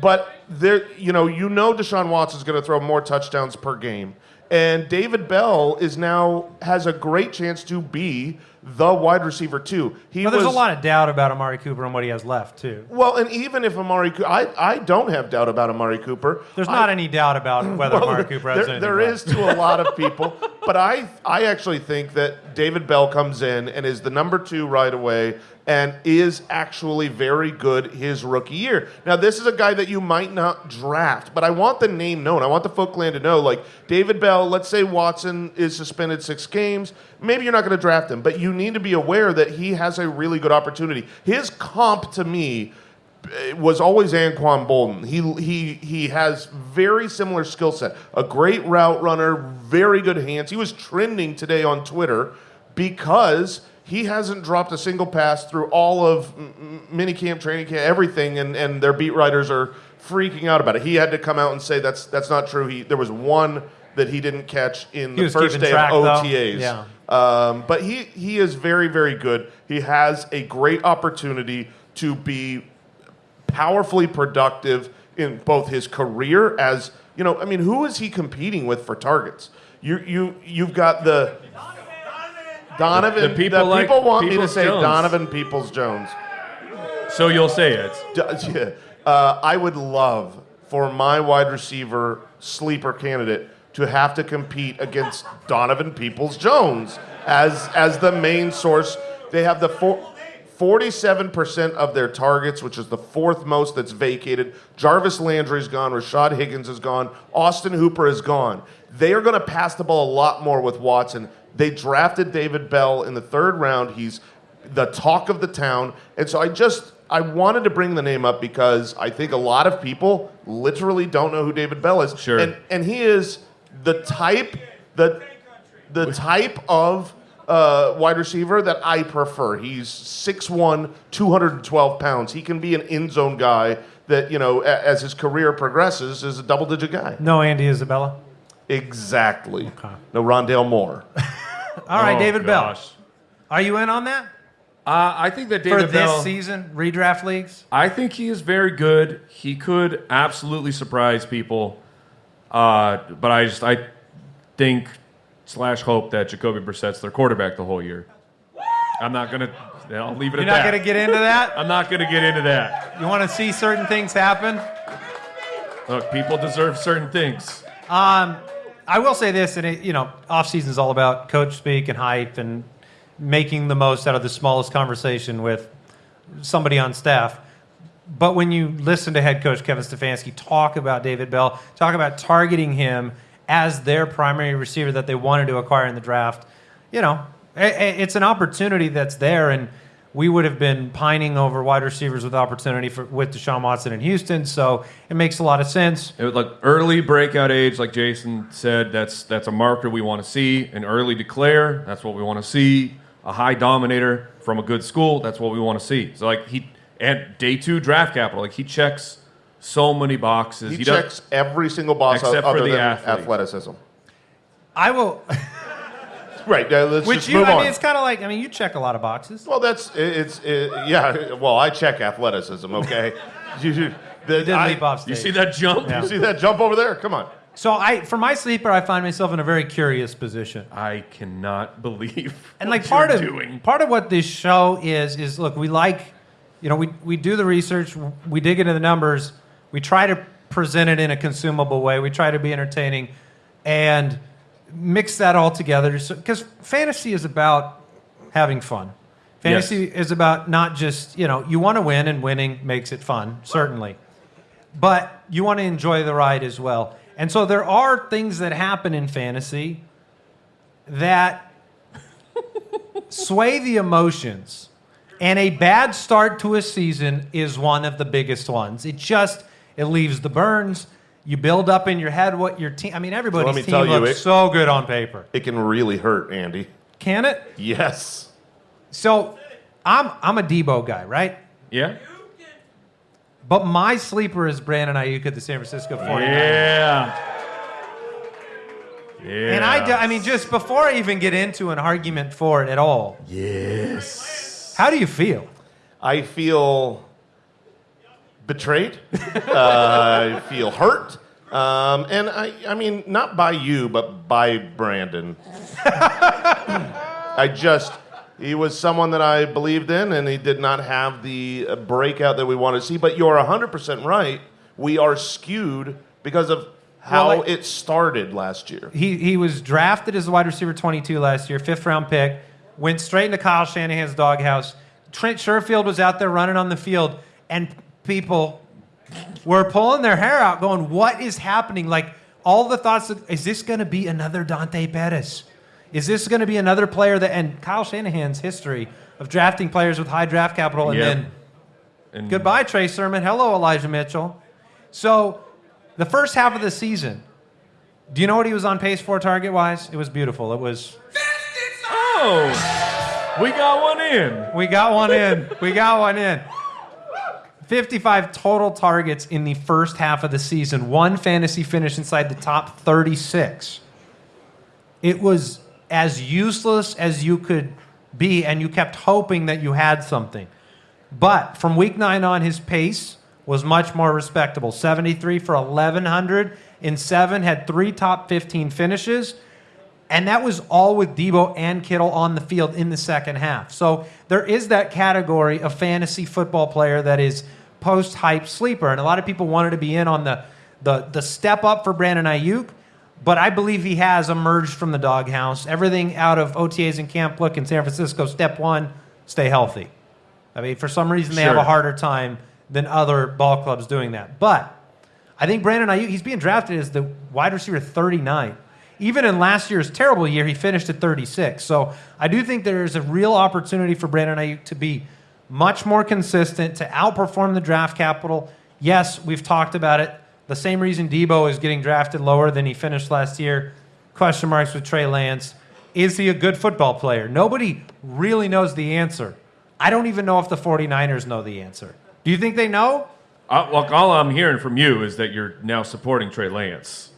but there, you know, you know, Deshaun Watson's going to throw more touchdowns per game, and David Bell is now has a great chance to be the wide receiver too. He Well, there's was, a lot of doubt about Amari Cooper and what he has left too. Well, and even if Amari, I I don't have doubt about Amari Cooper. There's I- not any doubt about (laughs) whether well, Amari Cooper has there, there is to a lot of people, (laughs) but I I actually think that David Bell comes in and is the number two right away and is actually very good his rookie year. Now this is a guy that you might not draft, but I want the name known. I want the Foot Clan to know. Like David Bell, let's say Watson is suspended six games. Maybe you're not going to draft him, but you need to be aware that he has a really good opportunity. His comp to me eh, was always Anquan Boldin. He he he has very similar skill set. A great route runner, very good hands. He was trending today on Twitter because he hasn't dropped a single pass through all of minicamp, training camp, everything, and, and their beat writers are freaking out about it. He had to come out and say that's that's not true. He there was one that he didn't catch in the first day track, of. OTAs. Yeah. Um, but he he is very very good. He has a great opportunity to be powerfully productive in both his career as you know. I mean, who is he competing with for targets? You you you've got the Donovan. The people like people want me to say Jones. Donovan Peoples Jones. So you'll say it. (laughs) D- yeah. Uh, I would love for my wide receiver sleeper candidate to have to compete against Donovan Peoples Jones as as the main source. They have the four. 47% of their targets, which is the fourth most that's vacated. Jarvis Landry's gone. Rashard Higgins is gone. Austin Hooper is gone. They are going to pass the ball a lot more with Watson. They drafted David Bell in the third round. He's the talk of the town. And so I just I wanted to bring the name up because I think a lot of people literally don't know who David Bell is. Sure. And and he is the type the the type of uh, wide receiver that I prefer. He's 6'1", 212 pounds. He can be an end zone guy that, you know, a- as his career progresses, is a double digit guy. No Andy Isabella. Exactly. No Rondale Moore. (laughs) All right, Oh, David Bell. Are you in on that Uh, I think that David for this Bell. season redraft leagues? I think he is very good. He could absolutely surprise people. Uh, but I just I think slash hope that Jacoby Brissett's their quarterback the whole year. I'm not gonna. I'll leave it at that. You're not going to get into that. I'm not gonna get into that. You want to see certain things happen. Look, people deserve certain things. Um, I will say this, and it, you know, off season is all about coach speak and hype and making the most out of the smallest conversation with somebody on staff. But when you listen to head coach Kevin Stefanski talk about David Bell, talk about targeting him as their primary receiver that they wanted to acquire in the draft, you know, it's an opportunity that's there, and we would have been pining over wide receivers with opportunity for with Deshaun Watson in Houston. So it makes a lot of sense. It would like early breakout age, like Jason said. That's that's a marker we want to see. An early declare, that's what we want to see. A high dominator from a good school, that's what we want to see. So like he and day two draft capital, like he checks so many boxes. He, does- checks every single box Except other for the than athlete. athleticism. I will. Right. Uh, let's Which just you, move I on. mean, it's kind of like, I mean, you check a lot of boxes. Well, that's it- it's it, yeah. Well, I check athleticism. Okay. (laughs) you, you, the, did I- leap off You stage. see that jump? Yeah. You see that jump over there? Come on. So I, for my sleeper, I find myself in a very curious position. I cannot (laughs) believe. And like what part you're of doing. part of what this show is is look, we like, you know, we we do the research, we dig into the numbers, we try to present it in a consumable way, we try to be entertaining, and mix that all together. Because fantasy is about having fun. Fantasy is about not just you know you want to win and winning makes it fun certainly, but you want to enjoy the ride as well. And so there are things that happen in fantasy that (laughs) sway the emotions. And a bad start to a season is one of the biggest ones. It just it leaves the burns. You build up in your head what your team. I mean, everybody's me team tell you, looks it- so good on paper. It can really hurt, Andy. Can it? Yes. So, I'm I'm a Deebo guy, right? Yeah. But my sleeper is Brandon Aiyuk at the San Francisco 49ers. Yeah. Yeah. And I, do- I mean, just before I even get into an argument for it at all, yes. how do you feel? I feel betrayed. uh, I feel hurt. Um, and I, I mean, not by you, but by Brandon. I just, he was someone that I believed in, and he did not have the uh, breakout that we wanted to see. But you're 100% right. We are skewed because of how Well, like- it started last year. He, he was drafted as a wide receiver 22 last year, fifth round pick, went straight into Kyle Shanahan's doghouse. Trent Sherfield was out there running on the field, and people were pulling their hair out, going, What is happening? Like, all the thoughts of, is this going to be another Dante Pettis? Is this going to be another player that, and Kyle Shanahan's history of drafting players with high draft capital, and Yep. then And Goodbye, Trey Sermon. Hello, Elijah Mitchell. So, the first half of the season, do you know what he was on pace for target wise? It was beautiful. It was, Oh, we got one in. we got one in. We got one in. 55 total targets in the first half of the season, one fantasy finish inside the top 36. It was as useless as you could be, and you kept hoping that you had something. But from week nine on, his pace was much more respectable 73 for 1,100 in seven, had three top 15 finishes. And that was all with Deebo and Kittle on the field in the second half. So there is that category of fantasy football player that is post hype sleeper. And a lot of people wanted to be in on the, the, the step up for Brandon Aiyuk. But I believe he has emerged from the doghouse. Everything out of OTAs and camp look in San Francisco, step one, stay healthy. I mean, for some reason, they have a harder time than other ball clubs doing that. But I think Brandon Aiyuk, he's being drafted as the wide receiver 39. Even in last year's terrible year, he finished at 36. So I do think there's a real opportunity for Brandon Aiyuk to be much more consistent, to outperform the draft capital. Yes, we've talked about it. The same reason Deebo is getting drafted lower than he finished last year. Question marks with Trey Lance. Is he a good football player? Nobody really knows the answer. I don't even know if the 49ers know the answer. Do you think they know? Uh, look, all I'm hearing from you is that you're now supporting Trey Lance.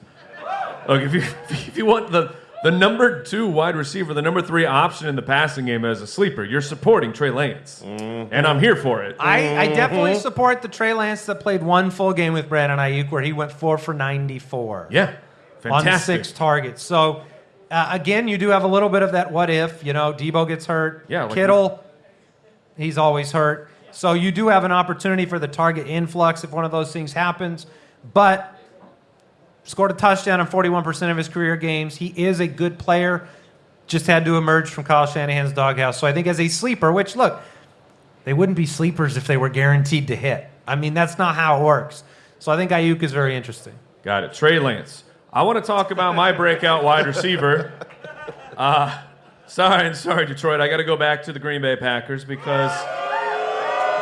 Look, if you (laughs) if you want the the number two wide receiver, the number three option in the passing game as a sleeper, you're supporting Trey Lance, and I'm here for it. I, I definitely support the Trey Lance that played one full game with Brandon Aiyuk where he went four for 94 yeah, fantastic. on six targets. So, uh, again, you do have a little bit of that what if. You know, Deebo gets hurt. Yeah, like- Kittle, he's always hurt. So, you do have an opportunity for the target influx if one of those things happens. But scored a touchdown in 41% of his career games. He is a good player. Just had to emerge from Kyle Shanahan's doghouse. So I think as a sleeper, which look, they wouldn't be sleepers if they were guaranteed to hit. I mean, that's not how it works. So I think Aiyuk is very interesting. Got it. Trey Lance. I want to talk about my breakout wide receiver. (laughs) Uh, sorry, sorry, Detroit. I got to go back to the Green Bay Packers because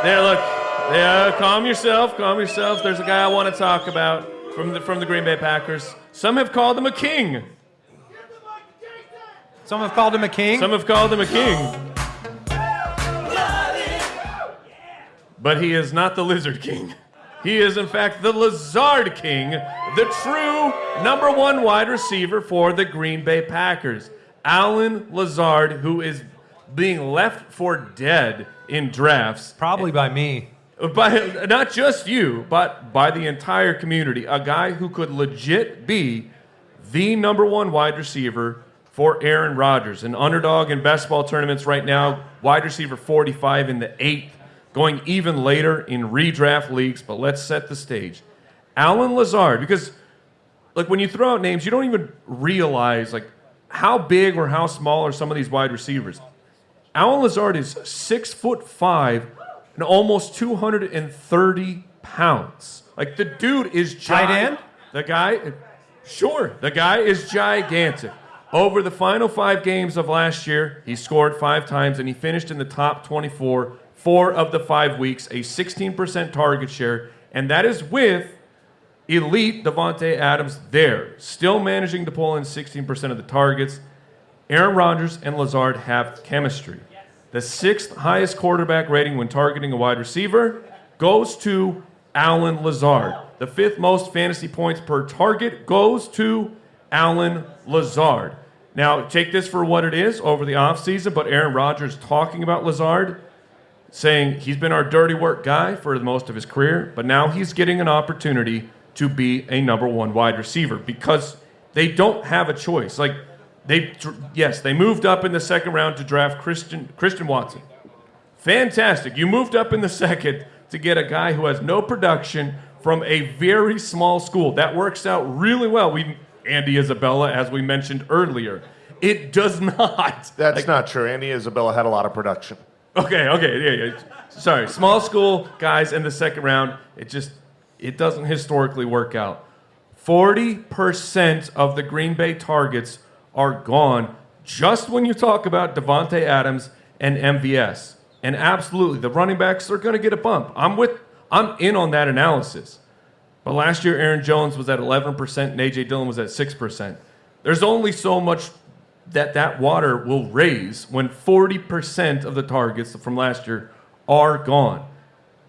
there. Look, yeah. Calm yourself. Calm yourself. There's a guy I want to talk about from the from the Green Bay Packers. Some have called him a king. Some have called him a king. Some have called him a king. But he is not the Lizard King. He is, in fact, the Lazard King, the true number one wide receiver for the Green Bay Packers. Allen Lazard, who is being left for dead in drafts Probably by me. By not just you, but by the entire community. A guy who could legit be the number one wide receiver for Aaron Rodgers, an underdog in best ball tournaments right now, wide receiver 45 in the eighth, going even later in redraft leagues. But let's set the stage. Allen Lazard, because like when you throw out names, you don't even realize like how big or how small are some of these wide receivers. Allen Lazard is six foot five and almost 230 pounds. Like the dude is giant. The guy, sure, the guy is gigantic. Over the final five games of last year, he scored five times and he finished in the top 24 four of the five weeks, a 16% target share, and that is with elite Davante Adams there, still managing to pull in 16% of the targets. Aaron Rodgers and Lazard have chemistry. The sixth highest quarterback rating when targeting a wide receiver goes to Allen Lazard. The fifth most fantasy points per target goes to Allen Lazard. Now, take this for what it is over the offseason, but Aaron Rodgers talking about Lazard saying he's been our dirty work guy for most of his career, but now he's getting an opportunity to be a number one wide receiver because they don't have a choice. Like they, yes, they moved up in the second round to draft Christian Christian Watson. Fantastic. You moved up in the (laughs) second to get a guy who has no production from a very small school. That works out really well. We Andy Isabella, as we mentioned earlier. It does (laughs) not. That's Like, not true. Andy Isabella had a lot of production. Okay, okay, yeah, yeah. Sorry, small school guys in the second round. It just it doesn't historically work out. Forty percent of the Green Bay targets are gone just when you talk about Davante Adams and MVS. And absolutely, the running backs are going to get a bump. I'm with. I'm in on that analysis. But last year, Aaron Jones was at 11% and AJ Dillon was at 6%. There's only so much that that water will raise when 40% of the targets from last year are gone.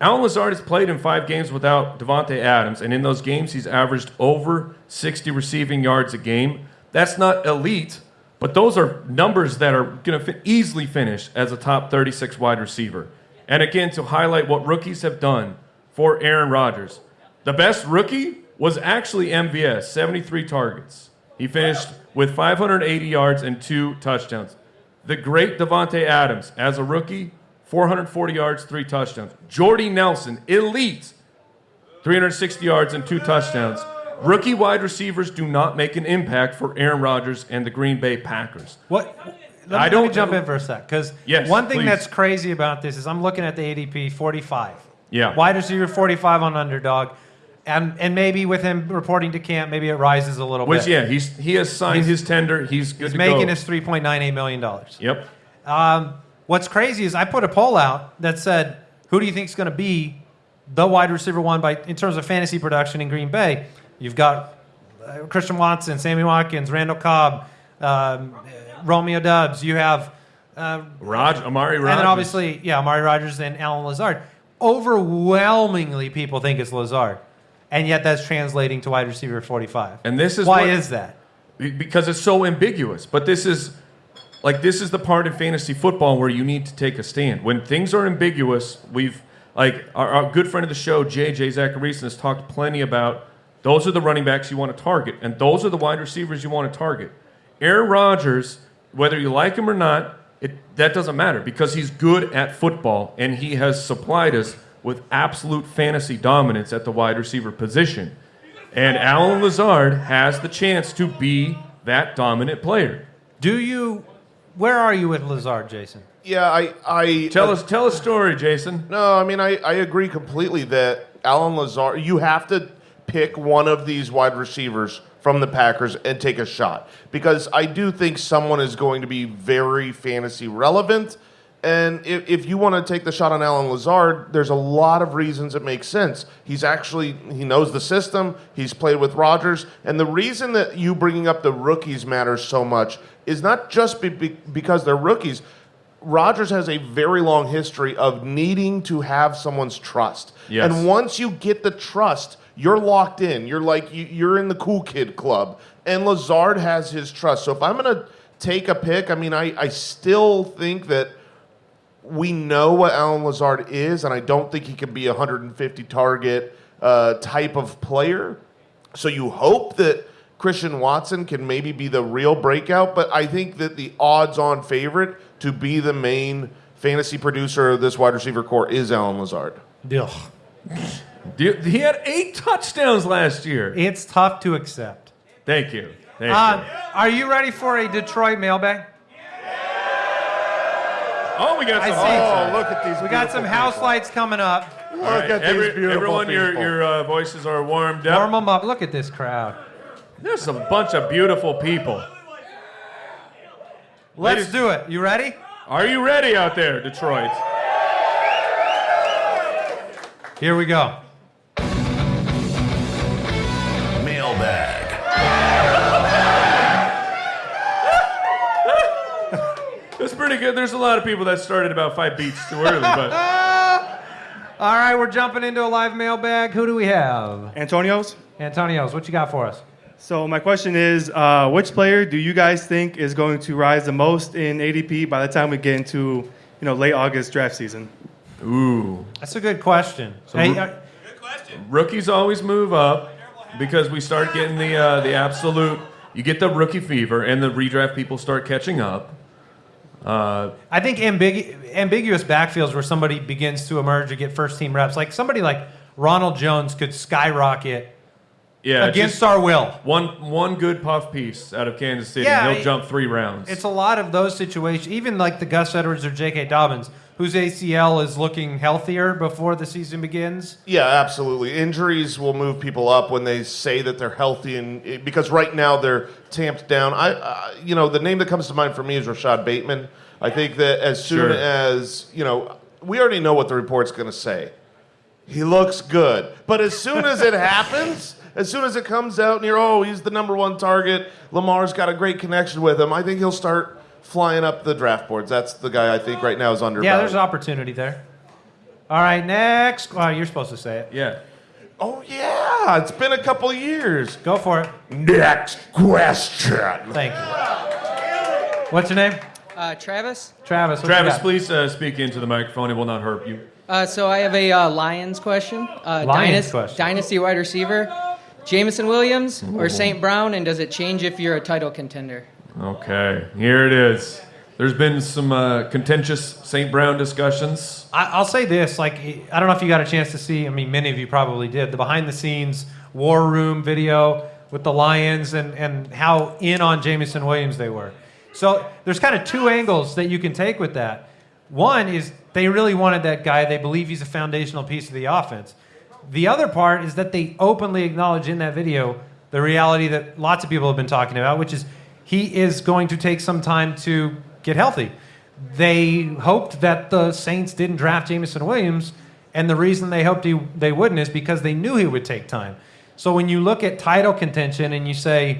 Allen Lazard has played in five games without Davante Adams, and in those games, he's averaged over 60 receiving yards a game. That's not elite, but those are numbers that are going to easily finish as a top 36 wide receiver. And again, to highlight what rookies have done for Aaron Rodgers, the best rookie was actually MVS, 73 targets. He finished with 580 yards and two touchdowns. The great Davante Adams, as a rookie, 440 yards, three touchdowns. Jordy Nelson, elite, 360 yards and two touchdowns. Rookie wide receivers do not make an impact for Aaron Rodgers and the Green Bay Packers. What? Let I me, don't- let me jump in for a sec because Yes, one thing please. that's crazy about this is I'm looking at the ADP 45. Yeah. Wide receiver 45 on underdog, and and maybe with him reporting to camp, maybe it rises a little Which, bit. yeah, he's he has signed He's- his tender. He's good he's making go. his 3.98 million dollars. Yep. Um, what's crazy is I put a poll out that said, "Who do you think is going to be the wide receiver one by in terms of fantasy production in Green Bay?" You've got uh, Christian Watson, Sammy Watkins, Randall Cobb, um, Romeo Doubs. You have, uh, Raj, Amari Rodgers. and then obviously, yeah, Amari Rodgers and Allen Lazard. Overwhelmingly, people think it's Lazard, and yet that's translating to wide receiver 45. And this is why what- is that? because it's so ambiguous. But this is like this is the part in fantasy football where you need to take a stand. When things are ambiguous, we've like our, our good friend of the show, JJ Zachariason, has talked plenty about those are the running backs you want to target, and those are the wide receivers you want to target. Aaron Rodgers, whether you like him or not, it, that doesn't matter because he's good at football and he has supplied us with absolute fantasy dominance at the wide receiver position. And Allen Lazard has the chance to be that dominant player. Do you? Where are you with Lazard, Jason? Yeah, I, I Tell uh, us, tell a story, Jason. No, I mean I, I agree completely that Allen Lazard. you have to pick one of these wide receivers from the Packers and take a shot. Because I do think someone is going to be very fantasy relevant. And if, if you want to take the shot on Allen Lazard, there's a lot of reasons it makes sense. He's actually he knows the system. He's played with Rodgers, and the reason that you bringing up the rookies matters so much is not just be, be, because they're rookies. Rodgers has a very long history of needing to have someone's trust. Yes. And once you get the trust, you're locked in. You're like you- you're in the cool kid club. And Lazard has his trust. So if I'm going to take a pick, I mean, I, I still think that we know what Allen Lazard is, and I don't think he can be a 150 target uh, type of player. So you hope that Christian Watson can maybe be the real breakout, but I think that the odds-on favorite to be the main fantasy producer of this wide receiver core is Allen Lazard. Ugh. Do- He had eight touchdowns last year. It's tough to accept. Thank you. Thank Um, you. are you ready for a Detroit mailbag? Oh, we got some. see. Oh, look at these! We got some beautiful house people. lights coming up. Look All right, at every- these beautiful Everyone, your, your uh, voices are warmed up. Warm them up. Look at this crowd. There's a bunch of beautiful people. Let's Ladies- do it. You ready? Are you ready out there, Detroit? Here we go. Pretty good. There's a lot of people that started about five beats too early, but (laughs) All right, we're jumping into a live mailbag. Who do we have? Antonio's. Antonio's, what you got for us? So my question is, uh, which player do you guys think is going to rise the most in ADP by the time we get into, you know, late August draft season? Ooh. That's a good question. So Hey, uh, Rookies always move up because we start getting the uh, the absolute. You get the rookie fever, and the redraft people start catching up. Uh, I think ambigu- ambiguous backfields where somebody begins to emerge and get first team reps, like somebody like Ronald Jones could skyrocket Yeah, against our will. one one good puff piece out of Kansas City, Yeah, and he'll it- jump three rounds. It's a lot of those situations, even like the Gus Edwards or J.K. Dobbins, whose ACL is looking healthier before the season begins. Yeah, absolutely. Injuries will move people up when they say that they're healthy, and because right now they're tamped down. I, uh, you know, the name that comes to mind for me is Rashod Bateman. I think that as soon Sure. as you know, we already know what the report's going to say. He looks good, but as soon as it (laughs) happens, as soon as it comes out and you're, oh, he's the number one target. Lamar's got a great connection with him. I think he'll start flying up the draft boards. That's the guy I think right now is under. Yeah, there's an opportunity there. All right, next. Well, you're supposed to say it. yeah. Oh yeah, it's been a couple years. Go for it. Next question. Thank you. What's your name? Uh, Travis. Travis. what you Travis, got? please uh, speak into the microphone. It will not hurt you. Uh, so I have a uh, Lions question. Uh, Lions Dynast- question. Dynasty wide receiver, Jameson Williams or St. Brown, and does it change if you're a title contender? Okay, here it is. There's been some uh, contentious St. Brown discussions. I, I'll say this: like, I don't know if you got a chance to see. I mean, many of you probably did the behind-the-scenes war room video with the Lions and and how in on Jameson Williams they were. So there's kind of two angles that you can take with that. One is they really wanted that guy. They believe he's a foundational piece of the offense. The other part is that they openly acknowledge in that video the reality that lots of people have been talking about, which is he is going to take some time to get healthy. They hoped that the Saints didn't draft Jameson Williams, and the reason they hoped he, they wouldn't is because they knew he would take time. So when you look at title contention and you say,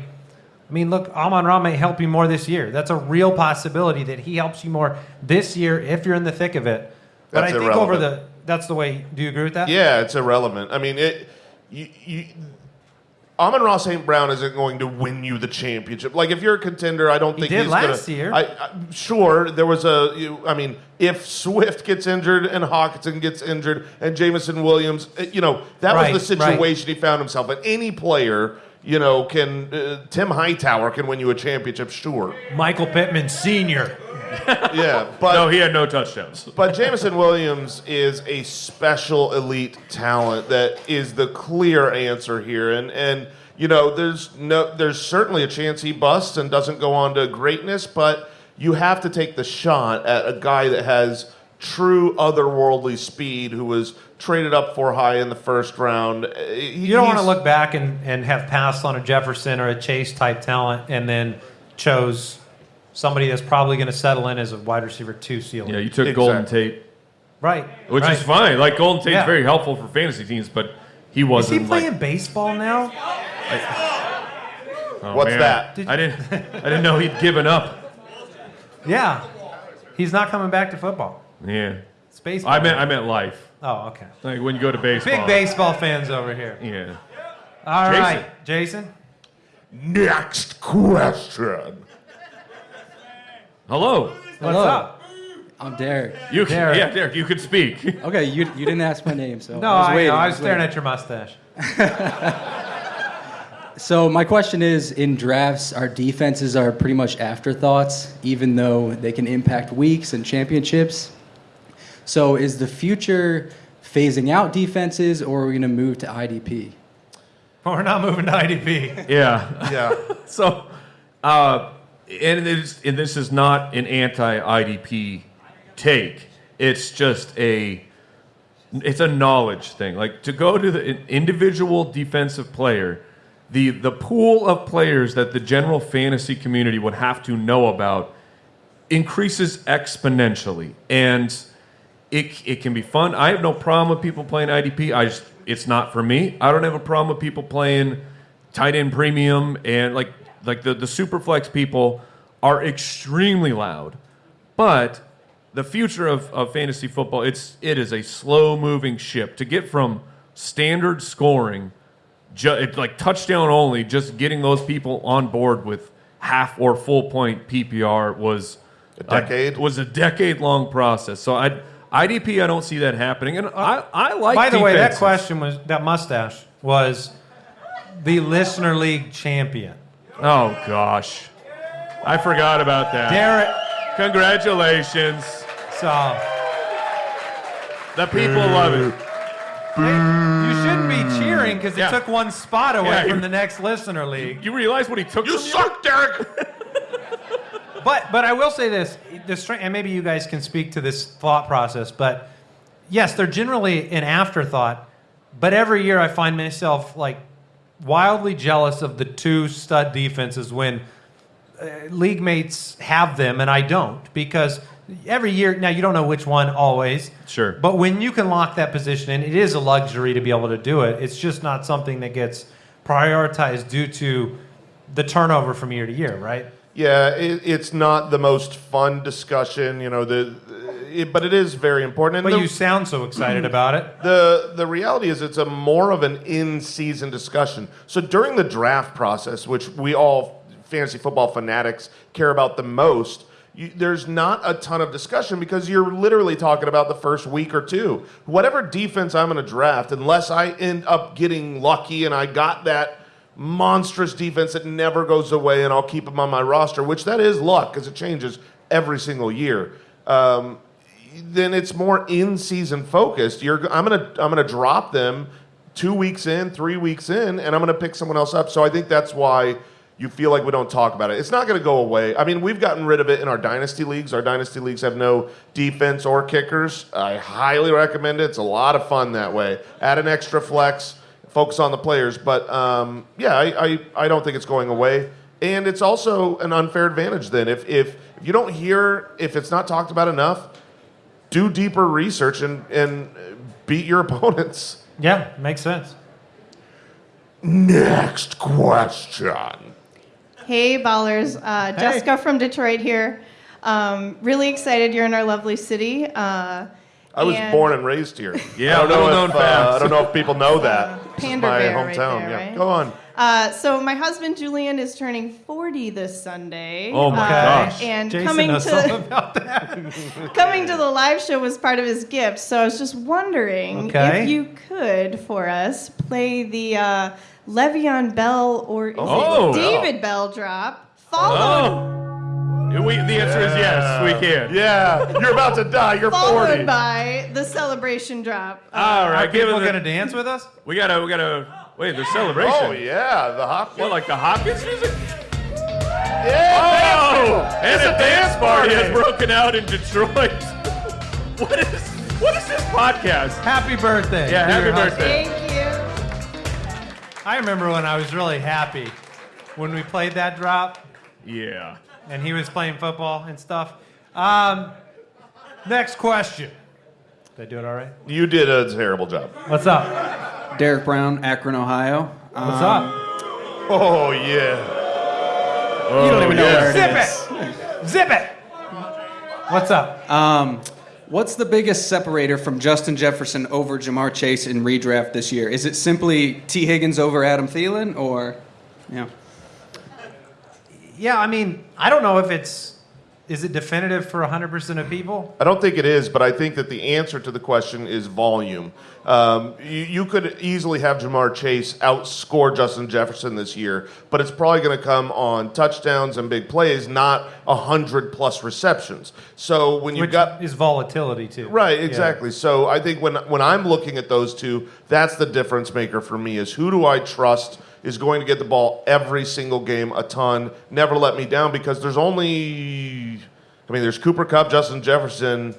I mean, look, Amon Ra may help you more this year. That's a real possibility that he helps you more this year if you're in the thick of it. But That's I think over the that's the way. Do you agree with that? Yeah, it's irrelevant. I mean, it. You, you, Amon Ross St. Brown isn't going to win you the championship. Like, if you're a contender, I don't think he did he's last gonna, year. I, I, sure, there was a. You, I mean, if Swift gets injured and Hockenson gets injured and Jameson Williams, eh, you know, that Right, was the right. situation he found himself in. Any player, you know, can. Uh, Tim Hightower can win you a championship, sure. Michael Pittman Sr. (laughs) Yeah, but No, he had no touchdowns. (laughs) But Jameson Williams is a special elite talent that is the clear answer here, and and you know there's no there's certainly a chance he busts and doesn't go on to greatness, but you have to take the shot at a guy that has true otherworldly speed who was traded up for high in the first round. Uh, You don't want to look back and, and have passed on a Jefferson or a Chase type talent and then chose somebody that's probably going to settle in as a wide receiver two ceiling. Yeah, you took Exactly. Golden Tate, right. which right. is fine. Like Golden Tate's Yeah. very helpful for fantasy teams, but he wasn't. he playing like, baseball now? oh, What's man. that? I didn't. I didn't (laughs) know he'd given up. Yeah. He's not coming back to football. Yeah. It's baseball. I meant. I meant life. Oh, okay. Like when you go to baseball. Big baseball fans over here. Yeah. All Jason. right, Jason. Next question. Hello. What's Hello. up? I'm Derek. You can, Derek. yeah, Derek, you could speak. (laughs) Okay, you, you didn't ask my name, so No, I was I, waiting. know. I was staring waiting. at your mustache. (laughs) So my question is, in drafts, our defenses are pretty much afterthoughts, even though they can impact weeks and championships. So is the future phasing out defenses, or are we going to move to IDP? We're not moving to IDP. yeah. (laughs) Yeah. (laughs) So, uh, and, it is, and this is not an anti-IDP take. It's just a, it's a knowledge thing. Like to go to the individual defensive player, the the pool of players that the general fantasy community would have to know about increases exponentially, and it, it can be fun. I have no problem with people playing IDP. I just it's not for me. I don't have a problem with people playing tight end premium and like like the the super flex people are extremely loud. But the future of, of fantasy football, it's it is a slow moving ship. To get from standard scoring, ju- like touchdown only, just getting those people on board with half or full point PPR was A decade? was a decade long process. So I IDP, I don't see that happening, and I, I like. By the way, that question was that mustache was the listener league champion. Oh gosh, I forgot about that. Derek. Congratulations, So the people love it. you shouldn't be cheering because he Yeah. took one spot away Yeah, from you- the next listener league. You realize what he took You from suck, Derek. (laughs) But but I will say this, the strength, and maybe you guys can speak to this thought process. But yes, they're generally an afterthought. But every year I find myself like wildly jealous of the two stud defenses when uh, league mates have them and I don't because every year now you don't know which one always. Sure. But when you can lock that position in, it is a luxury to be able to do it. It's just not something that gets prioritized due to the turnover from year to year, right? Yeah, it, it's not the most fun discussion, you know. The, it, but it is very important. And But the, you sound so excited about it. the the reality is, it's a more of an in-season discussion. So during the draft process, which we all fantasy football fanatics care about the most, you, there's not a ton of discussion because you're literally talking about the first week or two. Whatever defense I'm going to draft, unless I end up getting lucky and I got that monstrous defense that never goes away and I'll keep them on my roster, which that is luck because it changes every single year. Um, then it's more in-season focused. You're, I'm gonna I'm gonna drop them two weeks in, three weeks in, and I'm gonna pick someone else up. So I think that's why you feel like we don't talk about it. It's not gonna go away. I mean, we've gotten rid of it in our dynasty leagues. Our dynasty leagues have no defense or kickers. I highly recommend it. It's a lot of fun that way. Add an extra flex, focus on the players. But um, yeah, I, I I don't think it's going away. And it's also an unfair advantage then. If, if, if you don't hear, if it's not talked about enough, do deeper research and, and beat your (laughs) opponents. Yeah, makes sense. Next question. Hey, ballers. Uh, Jessica from Detroit here. Um, really excited you're in our lovely city. Uh, I was and- born and raised here. Yeah, (laughs) I don't know little known if, uh. I don't know if people know that. This is Pander my Bear right hometown. there, yeah, right? go on. Uh, so my husband Julian is turning 40 this Sunday. Oh my Uh, gosh. And Jason coming to (laughs) about that. coming to the live show was part of his gift. So I was just wondering Okay. if you could for us play the uh, Le'Veon Bell or is Oh. it David Bell drop followed Oh, we, the answer is yes. We can. Yeah, you're about to die. You're 40. followed by the celebration drop. All right, All Are people it. going to dance with us? We gotta. We gotta. Wait, the celebration. Oh, yeah, the Hopkins. What, like the Hopkins music? yeah, Oh, dance and It's a dance party has broken out in Detroit. (laughs) what is what is this podcast? Happy birthday. Yeah, happy your husband. birthday. Thank you. I remember when I was really happy when we played that drop Yeah. And he was playing football and stuff. Um, next question. Did I do it all right? You did a terrible job. What's up? Derek Brown, Akron, Ohio. What's Um, up? Oh, yeah. You don't even know where it Zip is. it! Zip it! What's up? Um, what's the biggest separator from Justin Jefferson over Ja'Marr Chase in redraft this year? Is it simply Tee Higgins over Adam Thielen, or yeah? Yeah, I mean, I don't know if it's. Is it definitive for 100% of people? I don't think it is, but I think that the answer to the question is volume. Um, you, you could easily have Ja'Marr Chase outscore Justin Jefferson this year, but it's probably going to come on touchdowns and big plays, not 100 plus receptions. So when you've got. is volatility too. Right, Yeah. exactly. So I think when when I'm looking at those two, that's the difference maker for me is who do I trust is going to get the ball every single game a ton, never let me down because there's only I mean there's Cooper Kupp, Justin Jefferson,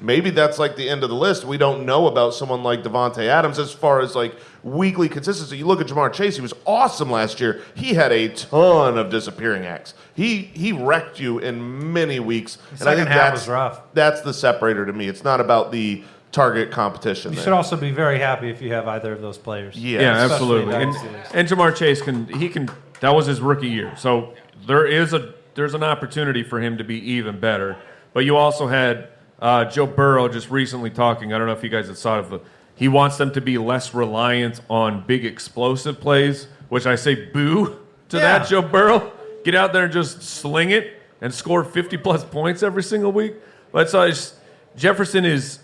maybe that's like the end of the list. We don't know about someone like Davante Adams as far as like weekly consistency. You look at Ja'Marr Chase; he was awesome last year. He had a ton of disappearing acts. He he wrecked you in many weeks, and I think half that's was rough. That's the separator to me. It's not about the target competition. You there. should also be very happy if you have either of those players. Yes. Yeah, absolutely. And, and Ja'Marr Chase can he can that was his rookie year. So there is a there's an opportunity for him to be even better. But you also had uh, Joe Burrow just recently talking. I don't know if you guys have saw it. But he wants them to be less reliant on big explosive plays, which I say boo to Yeah. that Joe Burrow. Get out there and just sling it and score 50 plus points every single week. But so it's, Jefferson is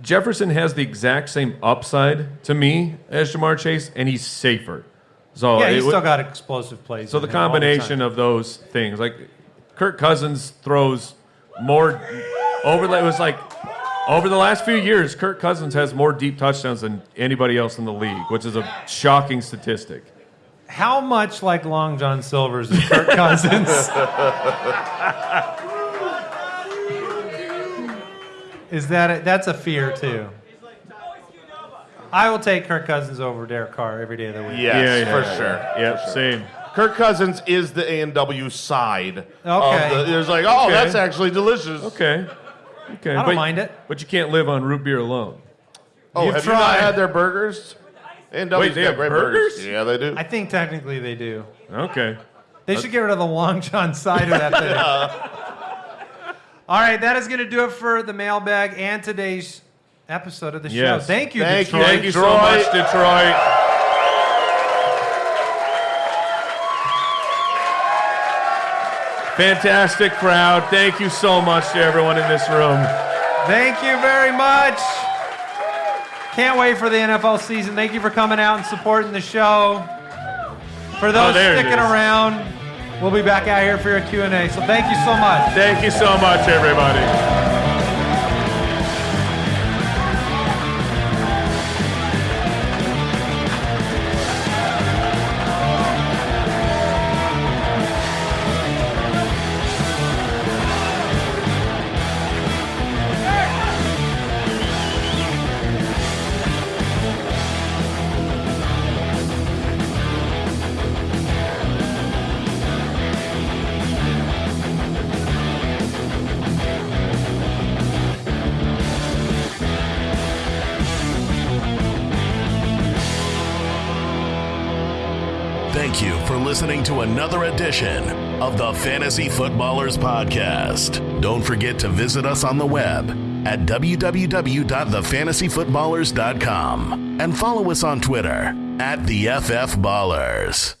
Jefferson has the exact same upside to me as Ja'Marr Chase, and he's safer. So yeah, he's still got explosive plays. so the combination time. of those things, like Kirk Cousins throws more over. It was like over the last few years, Kirk Cousins has more deep touchdowns than anybody else in the league, which is a shocking statistic. How much like Long John Silver's is Kirk Cousins? (laughs) is that a, that's a fear too? I will take Kirk Cousins over Derek Carr every day of the week. Yes, for sure. Yep, same. Kirk Cousins is the A and W side. Okay. Of the, there's like, oh, Okay. that's actually delicious. Okay. Okay. I don't but, mind it. But you can't live on root beer alone. Oh, You've have you not had their burgers? A and W's Wait, they got have great burgers? Yeah, they do. I think technically they do. Okay. They should get rid of the Long John side of (laughs) that thing. All right, that is going to do it for the mailbag and today's episode of the show. Thank you, Thank you. Detroit. Thank you so much, Detroit. Fantastic crowd. Thank you so much to everyone in this room. Thank you very much. Can't wait for the NFL season. Thank you for coming out and supporting the show. For oh, those Oh, sticking around, we'll be back out here for your Q&A. So thank you so much. Thank you so much, everybody. Another edition of the Fantasy Footballers Podcast. Don't forget to visit us on the web at www.thefantasyfootballers.com and follow us on Twitter at the FF Ballers.